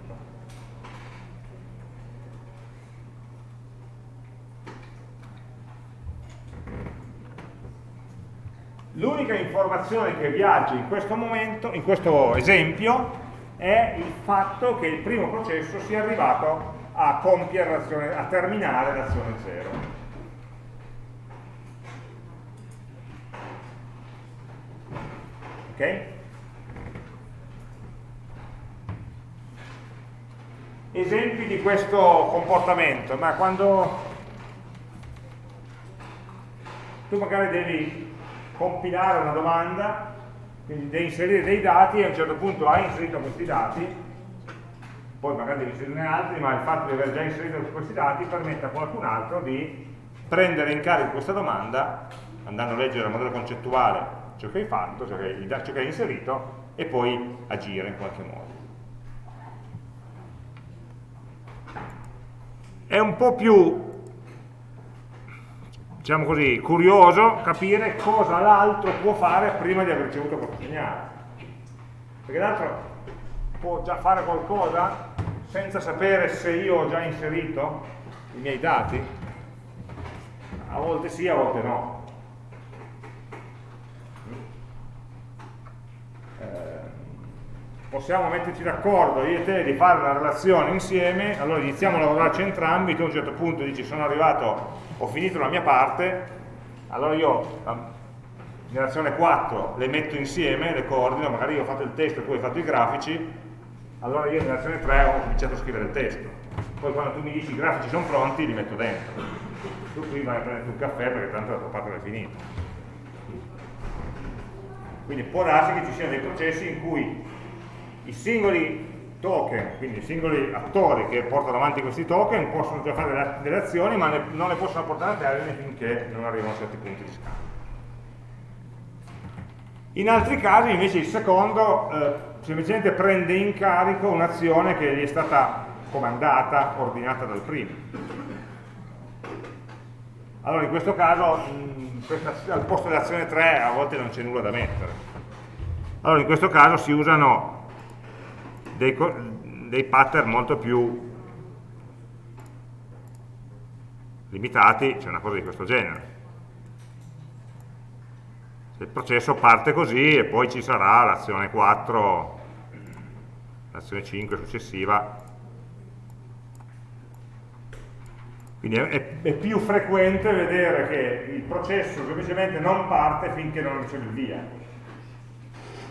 L'unica informazione che viaggia in questo momento, in questo esempio, è il fatto che il primo processo sia arrivato a a terminare l'azione 0. ok? Esempi di questo comportamento, ma quando tu magari devi compilare una domanda, quindi devi inserire dei dati e a un certo punto hai inserito questi dati, poi magari devi inserirne altri, ma il fatto di aver già inserito questi dati permette a qualcun altro di prendere in carico questa domanda, andando a leggere il modello concettuale ciò che hai fatto, ciò che hai, ciò che hai inserito e poi agire in qualche modo. È un po' più diciamo così, curioso capire cosa l'altro può fare prima di aver ricevuto questo segnale. Perché l'altro può già fare qualcosa senza sapere se io ho già inserito i miei dati? A volte sì, a volte no. Possiamo metterci d'accordo io e te di fare una relazione insieme, allora iniziamo a lavorarci entrambi, tu a un certo punto dici sono arrivato, ho finito la mia parte, allora io nell'azione 4 le metto insieme, le coordino, magari io ho fatto il testo e tu hai fatto i grafici, allora io nell'azione 3 ho cominciato a scrivere il testo. Poi quando tu mi dici i grafici sono pronti, li metto dentro. Tu qui vai a prendere un caffè perché tanto la tua parte è finita. Quindi può darsi che ci siano dei processi in cui i singoli token, quindi i singoli attori che portano avanti questi token possono già fare delle azioni ma non le possono portare a termine finché non arrivano a certi punti di scambio. In altri casi invece il secondo eh, semplicemente prende in carico un'azione che gli è stata comandata, ordinata dal primo. Allora in questo caso mh, questa, al posto dell'azione 3 a volte non c'è nulla da mettere. Allora in questo caso si usano dei, dei pattern molto più limitati, c'è una cosa di questo genere. il processo parte così e poi ci sarà l'azione 4, l'azione 5 successiva. Quindi è, è, più frequente vedere che il processo semplicemente non parte finché non riceve il via,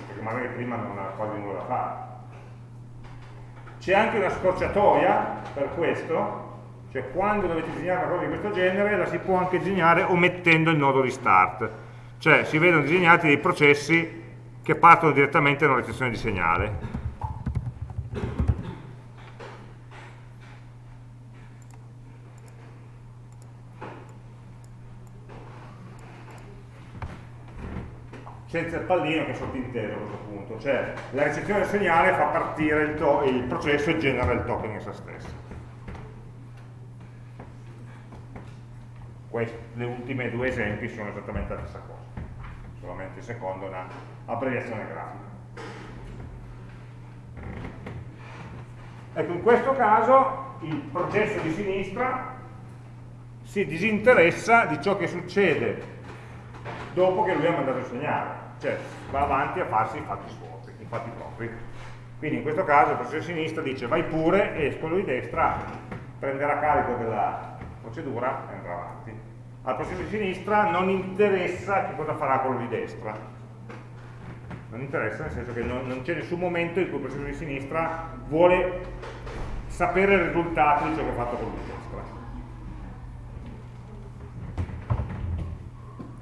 perché magari prima non ha quasi nulla da fare. C'è anche una scorciatoia per questo, cioè quando dovete disegnare una cosa di questo genere la si può anche disegnare omettendo il nodo di start cioè si vedono disegnati dei processi che partono direttamente da una ricezione di segnale. Senza il pallino che è sottinteso a questo punto, cioè la ricezione del segnale fa partire il, il processo e genera il token in se stesso. Questi, le ultime due esempi sono esattamente la stessa cosa solamente il secondo una abbreviazione grafica. Ecco, in questo caso il processo di sinistra si disinteressa di ciò che succede dopo che lui ha mandato il segnale, cioè va avanti a farsi i fatti suoi, i fatti propri. Quindi in questo caso il processo di sinistra dice vai pure e quello di destra prenderà carico della procedura e andrà avanti al processo di sinistra non interessa che cosa farà quello di destra non interessa nel senso che non, non c'è nessun momento in cui il processo di sinistra vuole sapere il risultato di ciò che ha fatto quello di destra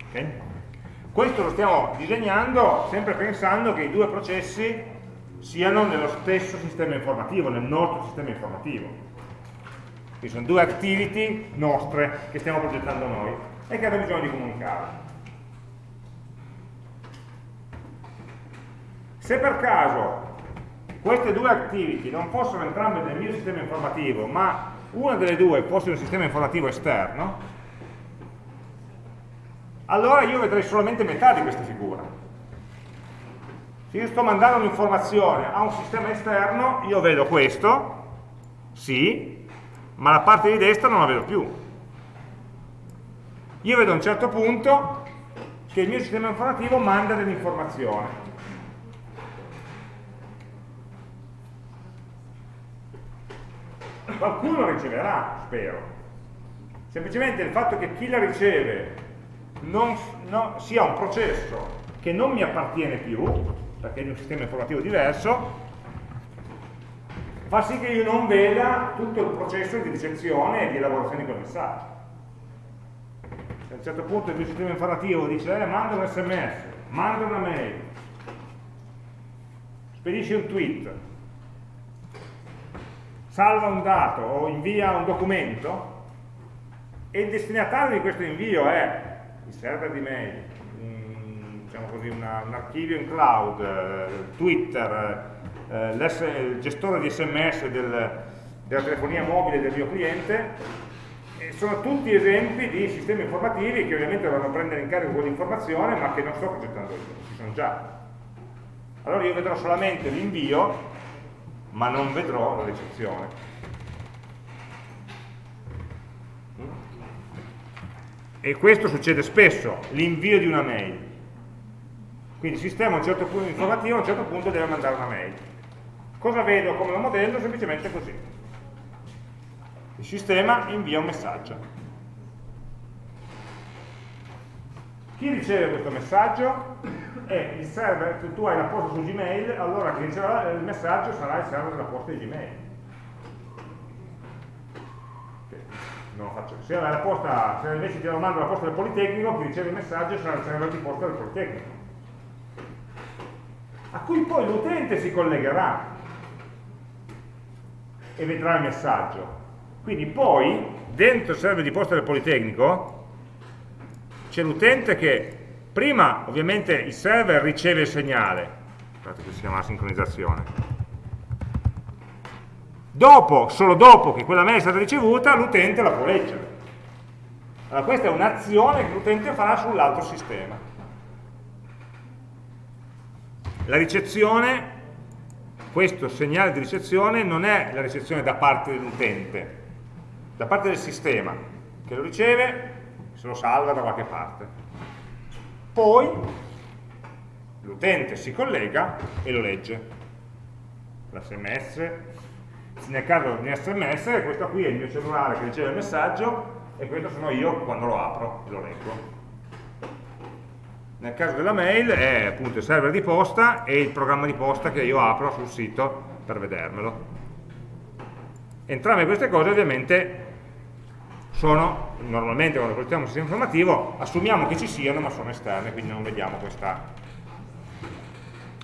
okay? Questo lo stiamo disegnando sempre pensando che i due processi siano nello stesso sistema informativo, nel nostro sistema informativo quindi sono due activity nostre che stiamo progettando noi e che hanno bisogno di comunicare. Se per caso queste due activity non fossero entrambe nel mio sistema informativo, ma una delle due fosse un sistema informativo esterno, allora io vedrei solamente metà di questa figura. Se io sto mandando un'informazione a un sistema esterno, io vedo questo, sì, ma la parte di destra non la vedo più. Io vedo a un certo punto che il mio sistema informativo manda dell'informazione. Qualcuno riceverà, spero. Semplicemente il fatto che chi la riceve non, no, sia un processo che non mi appartiene più, perché è un sistema informativo diverso, fa sì che io non veda tutto il processo di ricezione e di elaborazione di quel messaggio. Se a un certo punto il mio sistema informativo dice eh, manda un sms, manda una mail, spedisce un tweet, salva un dato o invia un documento e il destinatario di questo invio è il server di mail, un, diciamo così, una, un archivio in cloud, eh, Twitter, eh, il gestore di sms del, della telefonia mobile del mio cliente sono tutti esempi di sistemi informativi che ovviamente dovranno prendere in carico quell'informazione ma che non sto progettando io, ci sono già. Allora io vedrò solamente l'invio ma non vedrò la ricezione e questo succede spesso l'invio di una mail quindi il sistema a un certo punto informativo a un certo punto deve mandare una mail Cosa vedo come modello? Semplicemente così. Il sistema invia un messaggio. Chi riceve questo messaggio è il server, se tu hai la posta su Gmail, allora chi riceverà il messaggio sarà il server della posta di Gmail. Non lo faccio. Se, la posta, se invece ti lo mando la posta del Politecnico, chi riceve il messaggio sarà il server di posta del Politecnico. A cui poi l'utente si collegherà e vedrà il messaggio. Quindi poi, dentro il server di posta del Politecnico, c'è l'utente che prima ovviamente il server riceve il segnale, guardate che si chiama la sincronizzazione, dopo, solo dopo che quella mail è stata ricevuta, l'utente la può leggere. Allora questa è un'azione che l'utente farà sull'altro sistema. La ricezione questo segnale di ricezione non è la ricezione da parte dell'utente, da parte del sistema, che lo riceve, se lo salva da qualche parte. Poi l'utente si collega e lo legge. L'SMS, nel caso di un sms, questo qui è il mio cellulare che riceve il messaggio e questo sono io quando lo apro e lo leggo. Nel caso della mail è appunto il server di posta e il programma di posta che io apro sul sito per vedermelo. Entrambe queste cose ovviamente sono, normalmente quando progettiamo un sistema informativo, assumiamo che ci siano ma sono esterne, quindi non vediamo questa,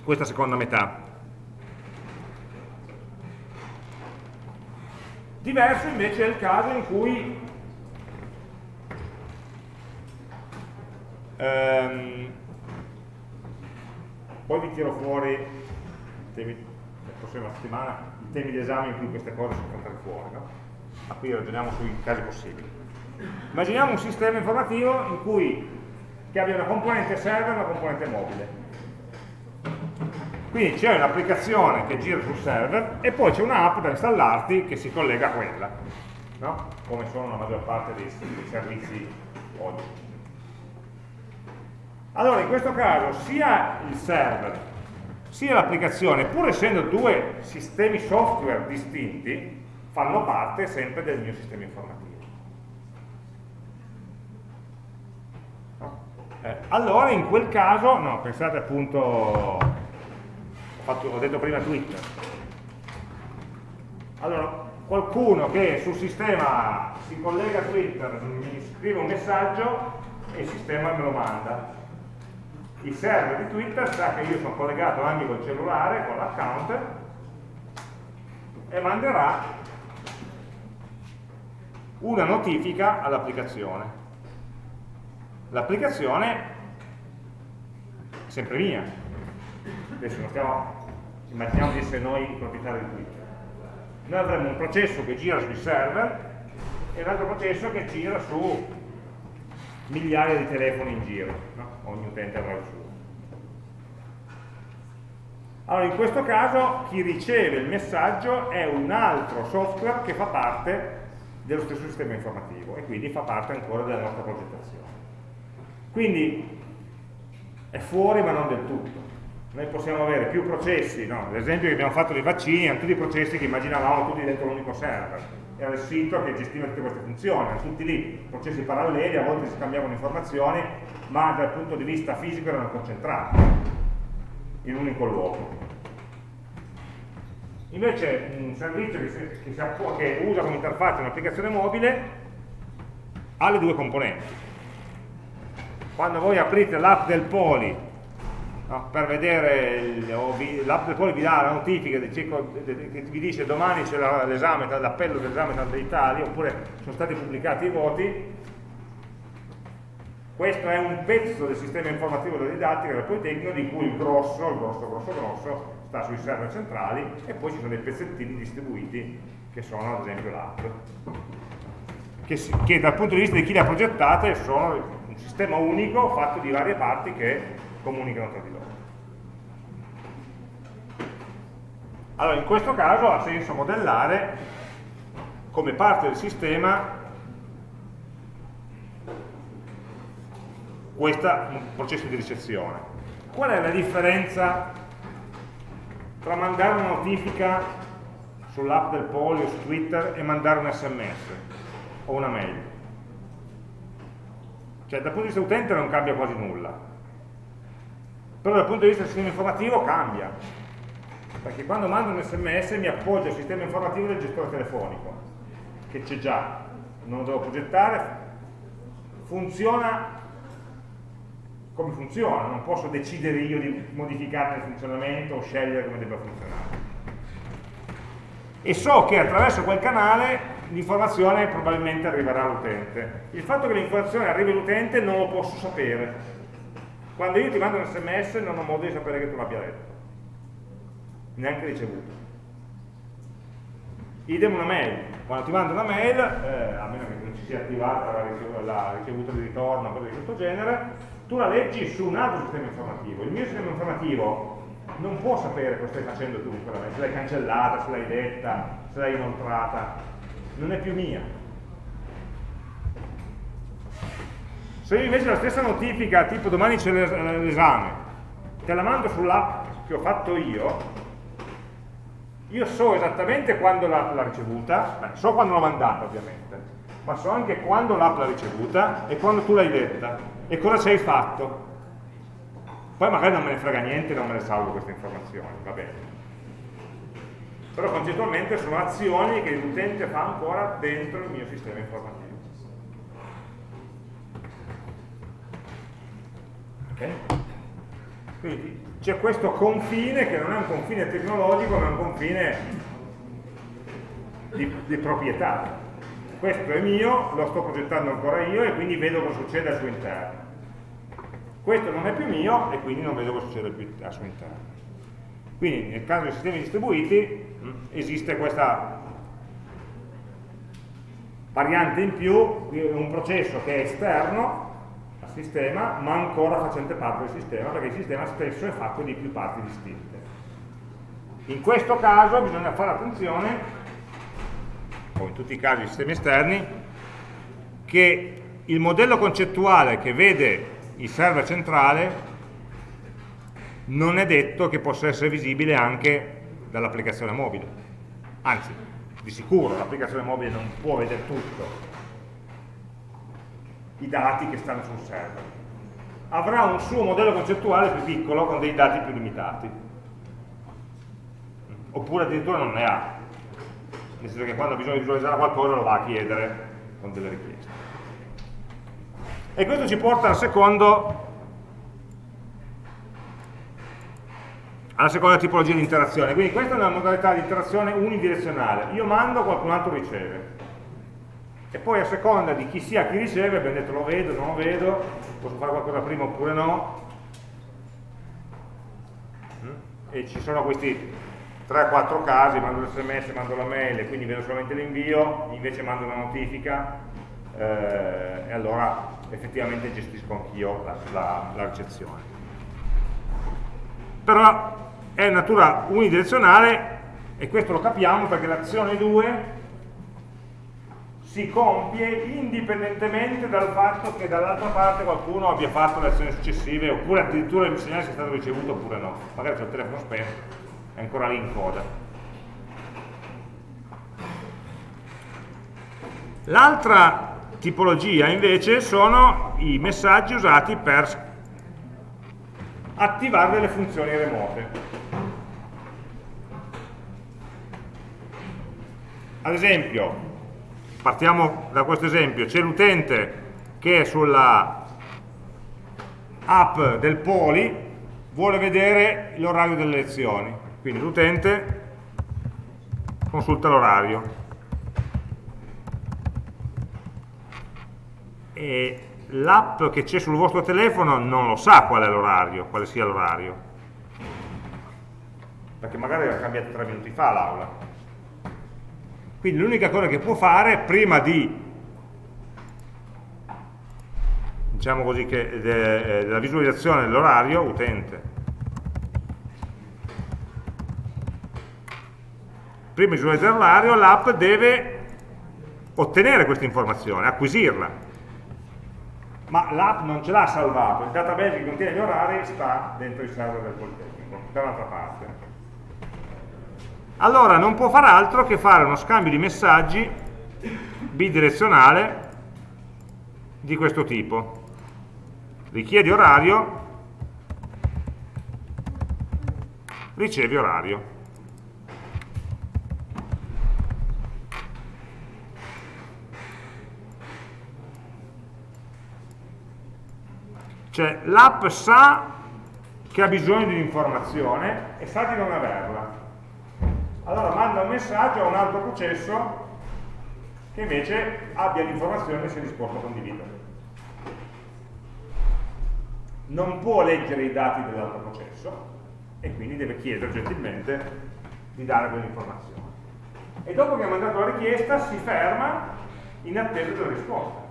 questa seconda metà. Diverso invece è il caso in cui ehm, poi vi tiro fuori temi, la prossima settimana i temi di esame in cui queste cose sono venute fuori no? ma qui ragioniamo sui casi possibili immaginiamo un sistema informativo in cui che abbia una componente server e una componente mobile quindi c'è un'applicazione che gira sul server e poi c'è un'app da installarti che si collega a quella, no? come sono la maggior parte dei, dei servizi oggi. Allora, in questo caso, sia il server sia l'applicazione, pur essendo due sistemi software distinti, fanno parte sempre del mio sistema informativo. Eh, allora, in quel caso, no, pensate appunto fatto, ho detto prima Twitter. Allora, qualcuno che sul sistema si collega a Twitter, mi scrive un messaggio e il sistema me lo manda. Il server di Twitter sa che io sono collegato anche col cellulare, con l'account, e manderà una notifica all'applicazione. L'applicazione è sempre mia. Adesso non stiamo immaginiamo di essere noi i proprietari di Twitter. Noi avremo un processo che gira sui server e un altro processo che gira su migliaia di telefoni in giro, no? ogni utente avrà il suo. Allora, in questo caso chi riceve il messaggio è un altro software che fa parte dello stesso sistema informativo e quindi fa parte ancora della nostra progettazione. Quindi è fuori ma non del tutto noi possiamo avere più processi, no? l'esempio che abbiamo fatto dei vaccini erano tutti processi che immaginavamo tutti dentro un unico server, era il sito che gestiva tutte queste funzioni, erano tutti lì, processi paralleli, a volte si scambiavano informazioni, ma dal punto di vista fisico erano concentrati in un unico luogo. Invece un servizio che, si, che, si che usa come interfaccia un'applicazione mobile ha le due componenti. Quando voi aprite l'app del Poli no? per vedere l'app poi vi dà la notifica che vi dice domani c'è l'esame, l'appello dell'esame d'Italia oppure sono stati pubblicati i voti questo è un pezzo del sistema informativo della didattica del Politecnico di cui il grosso, il grosso, grosso, grosso sta sui server centrali e poi ci sono dei pezzettini distribuiti che sono ad esempio l'app che, che dal punto di vista di chi le ha progettate sono un sistema unico fatto di varie parti che comunicano tra di loro. Allora, in questo caso ha senso modellare come parte del sistema questo processo di ricezione. Qual è la differenza tra mandare una notifica sull'app del polio, su Twitter e mandare un sms o una mail? Cioè dal punto di vista utente non cambia quasi nulla, però dal punto di vista del sistema informativo cambia. Perché quando mando un sms mi appoggio al sistema informativo del gestore telefonico che c'è già, non lo devo progettare funziona come funziona, non posso decidere io di modificarne il funzionamento o scegliere come debba funzionare. E so che attraverso quel canale l'informazione probabilmente arriverà all'utente. Il fatto che l'informazione arrivi all'utente non lo posso sapere quando io ti mando un sms non ho modo di sapere che tu l'abbia letto, neanche ricevuto. Idem una mail, quando ti mando una mail, eh, a meno che non ci sia attivata la, la ricevuta di ritorno o cose di questo genere, tu la leggi su un altro sistema informativo. Il mio sistema informativo non può sapere cosa stai facendo tu quella mail, se l'hai cancellata, se l'hai detta, se l'hai inoltrata, non è più mia, Se invece la stessa notifica, tipo domani c'è l'esame, te la mando sull'app che ho fatto io, io so esattamente quando l'ha ricevuta, beh, so quando l'ho mandata ovviamente, ma so anche quando l'app l'ha ricevuta e quando tu l'hai letta e cosa ci hai fatto. Poi magari non me ne frega niente, non me ne salvo queste informazioni, va bene. Però concettualmente sono azioni che l'utente fa ancora dentro il mio sistema informativo. Okay? Quindi c'è questo confine che non è un confine tecnologico, ma è un confine di, di proprietà. Questo è mio, lo sto progettando ancora io e quindi vedo cosa succede al suo interno. Questo non è più mio e quindi non vedo cosa succede più al suo interno. Quindi nel caso dei sistemi distribuiti mh, esiste questa variante in più, un processo che è esterno sistema, ma ancora facente parte del sistema, perché il sistema stesso è fatto di più parti distinte. In questo caso bisogna fare attenzione, come in tutti i casi di sistemi esterni, che il modello concettuale che vede il server centrale non è detto che possa essere visibile anche dall'applicazione mobile. Anzi, di sicuro l'applicazione mobile non può vedere tutto, i dati che stanno sul server. Avrà un suo modello concettuale più piccolo con dei dati più limitati. Oppure addirittura non ne ha. Nel senso che quando ha bisogno di visualizzare qualcosa lo va a chiedere con delle richieste. E questo ci porta al secondo alla seconda tipologia di interazione. Quindi questa è una modalità di interazione unidirezionale. Io mando, qualcun altro riceve e poi a seconda di chi sia chi riceve, abbiamo detto lo vedo, non lo vedo, posso fare qualcosa prima oppure no, mm? e ci sono questi 3-4 casi, mando l'sms, mando la mail e quindi vedo solamente l'invio, invece mando una notifica eh, e allora effettivamente gestisco anch'io la, la, la ricezione. Però è natura unidirezionale e questo lo capiamo perché l'azione 2 si compie indipendentemente dal fatto che dall'altra parte qualcuno abbia fatto le azioni successive oppure addirittura il segnale sia stato ricevuto oppure no. Magari c'è il telefono spento è ancora lì in coda. L'altra tipologia invece sono i messaggi usati per attivare delle funzioni remote. Ad esempio partiamo da questo esempio, c'è l'utente che sulla app del Poli vuole vedere l'orario delle lezioni, quindi l'utente consulta l'orario. E l'app che c'è sul vostro telefono non lo sa qual è l'orario, quale sia l'orario, perché magari l'ha cambiato tre minuti fa l'aula quindi l'unica cosa che può fare prima di diciamo così che de, della visualizzazione dell'orario utente. Prima di visualizzare l'orario l'app deve ottenere questa informazione, acquisirla. Ma l'app non ce l'ha salvato. Il database che contiene gli orari sta dentro il server del Politecnico da un'altra parte allora non può far altro che fare uno scambio di messaggi bidirezionale di questo tipo. Richiedi orario, ricevi orario. Cioè l'app sa che ha bisogno di un'informazione e sa di non averla allora manda un messaggio a un altro processo che invece abbia l'informazione e sia disposto a condividere. Non può leggere i dati dell'altro processo e quindi deve chiedere gentilmente di dare quell'informazione. E dopo che ha mandato la richiesta si ferma in attesa della risposta.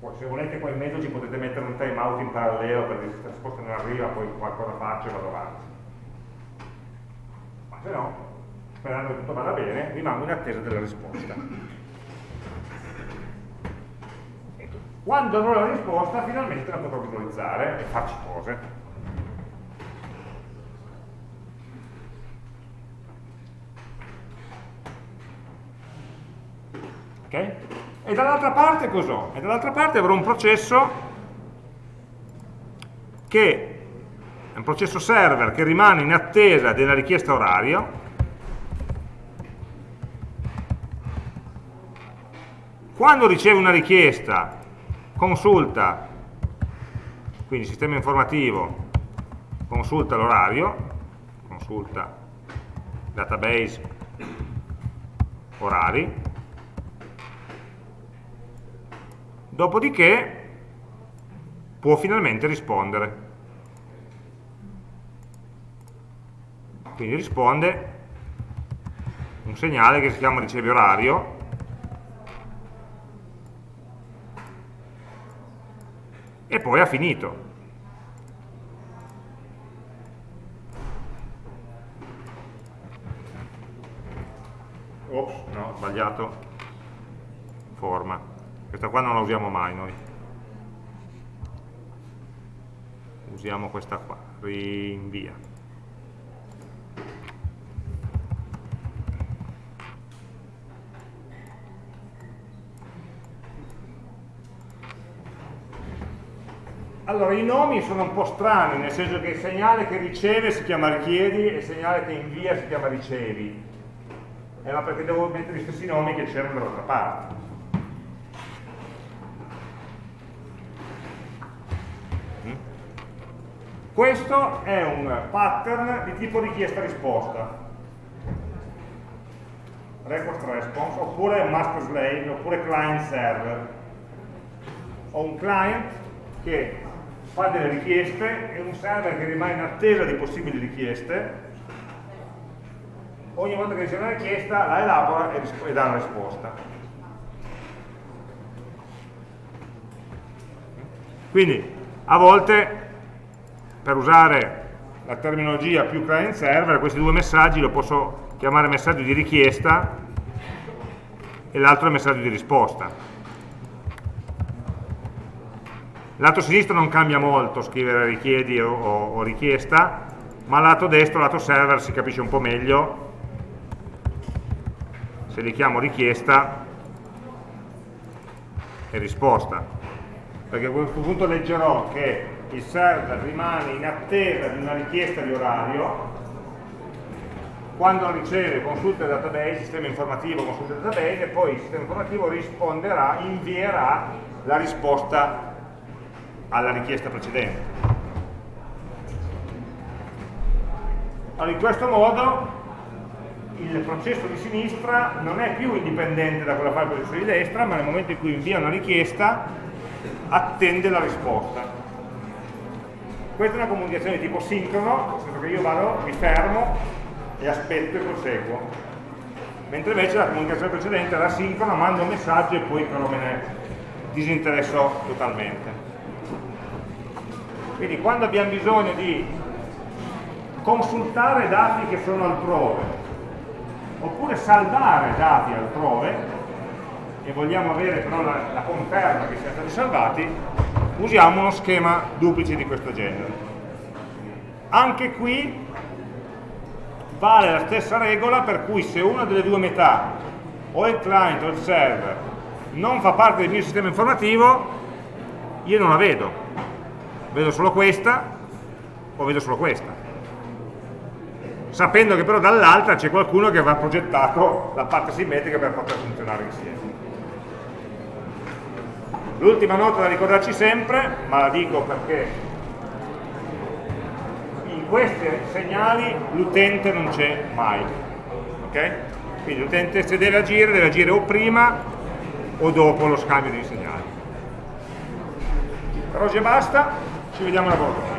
Poi se volete qua in mezzo ci potete mettere un time out in parallelo per dire se la risposta non arriva poi qualcosa faccio e vado avanti se no, sperando che tutto vada bene, rimango in attesa della risposta. Quando avrò la risposta, finalmente la potrò visualizzare e farci cose. Okay? E dall'altra parte cos'ho? E dall'altra parte avrò un processo che un processo server che rimane in attesa della richiesta orario quando riceve una richiesta consulta quindi sistema informativo consulta l'orario consulta database orari dopodiché può finalmente rispondere. Quindi risponde un segnale che si chiama riceve orario e poi ha finito. Ops, no, ho sbagliato forma. Questa qua non la usiamo mai noi. usiamo questa qua, rinvia. Allora, i nomi sono un po' strani, nel senso che il segnale che riceve si chiama richiedi e il segnale che invia si chiama ricevi. Eh, ma perché devo mettere gli stessi nomi che c'erano dall'altra parte. Questo è un pattern di tipo richiesta-risposta. Request response, oppure master slave, oppure client server. Ho un client che fa delle richieste e un server che rimane in attesa di possibili richieste. Ogni volta che riceve una richiesta la elabora e, e dà una risposta. Quindi a volte per usare la terminologia più client server, questi due messaggi lo posso chiamare messaggio di richiesta e l'altro è messaggio di risposta. Lato sinistro non cambia molto scrivere richiedi o, o, richiesta, ma lato destro, lato server si capisce un po' meglio. Se li chiamo richiesta e risposta. Perché a questo punto leggerò che il server rimane in attesa di una richiesta di orario, quando riceve consulta il database, sistema informativo consulta il database, e poi il sistema informativo risponderà, invierà la risposta alla richiesta precedente. Allora, in questo modo il processo di sinistra non è più indipendente da quello che fa il processo di destra, ma nel momento in cui invia una richiesta attende la risposta. Questa è una comunicazione di tipo sincrono, nel senso che io vado, mi fermo e aspetto e proseguo. Mentre invece la comunicazione precedente era sincrona, mando un messaggio e poi però me ne disinteresso totalmente. Quindi quando abbiamo bisogno di consultare dati che sono altrove, oppure salvare dati altrove, e vogliamo avere però la, la conferma che siano stati salvati, usiamo uno schema duplice di questo genere. Anche qui vale la stessa regola per cui se una delle due metà, o il client o il server, non fa parte del mio sistema informativo, io non la vedo. Vedo solo questa o vedo solo questa. Sapendo che però dall'altra c'è qualcuno che avrà progettato la parte simmetrica per poter funzionare insieme. L'ultima nota da ricordarci sempre, ma la dico perché in questi segnali l'utente non c'è mai. Okay? Quindi l'utente se deve agire, deve agire o prima o dopo lo scambio di segnali. Per oggi basta, ci vediamo alla volta.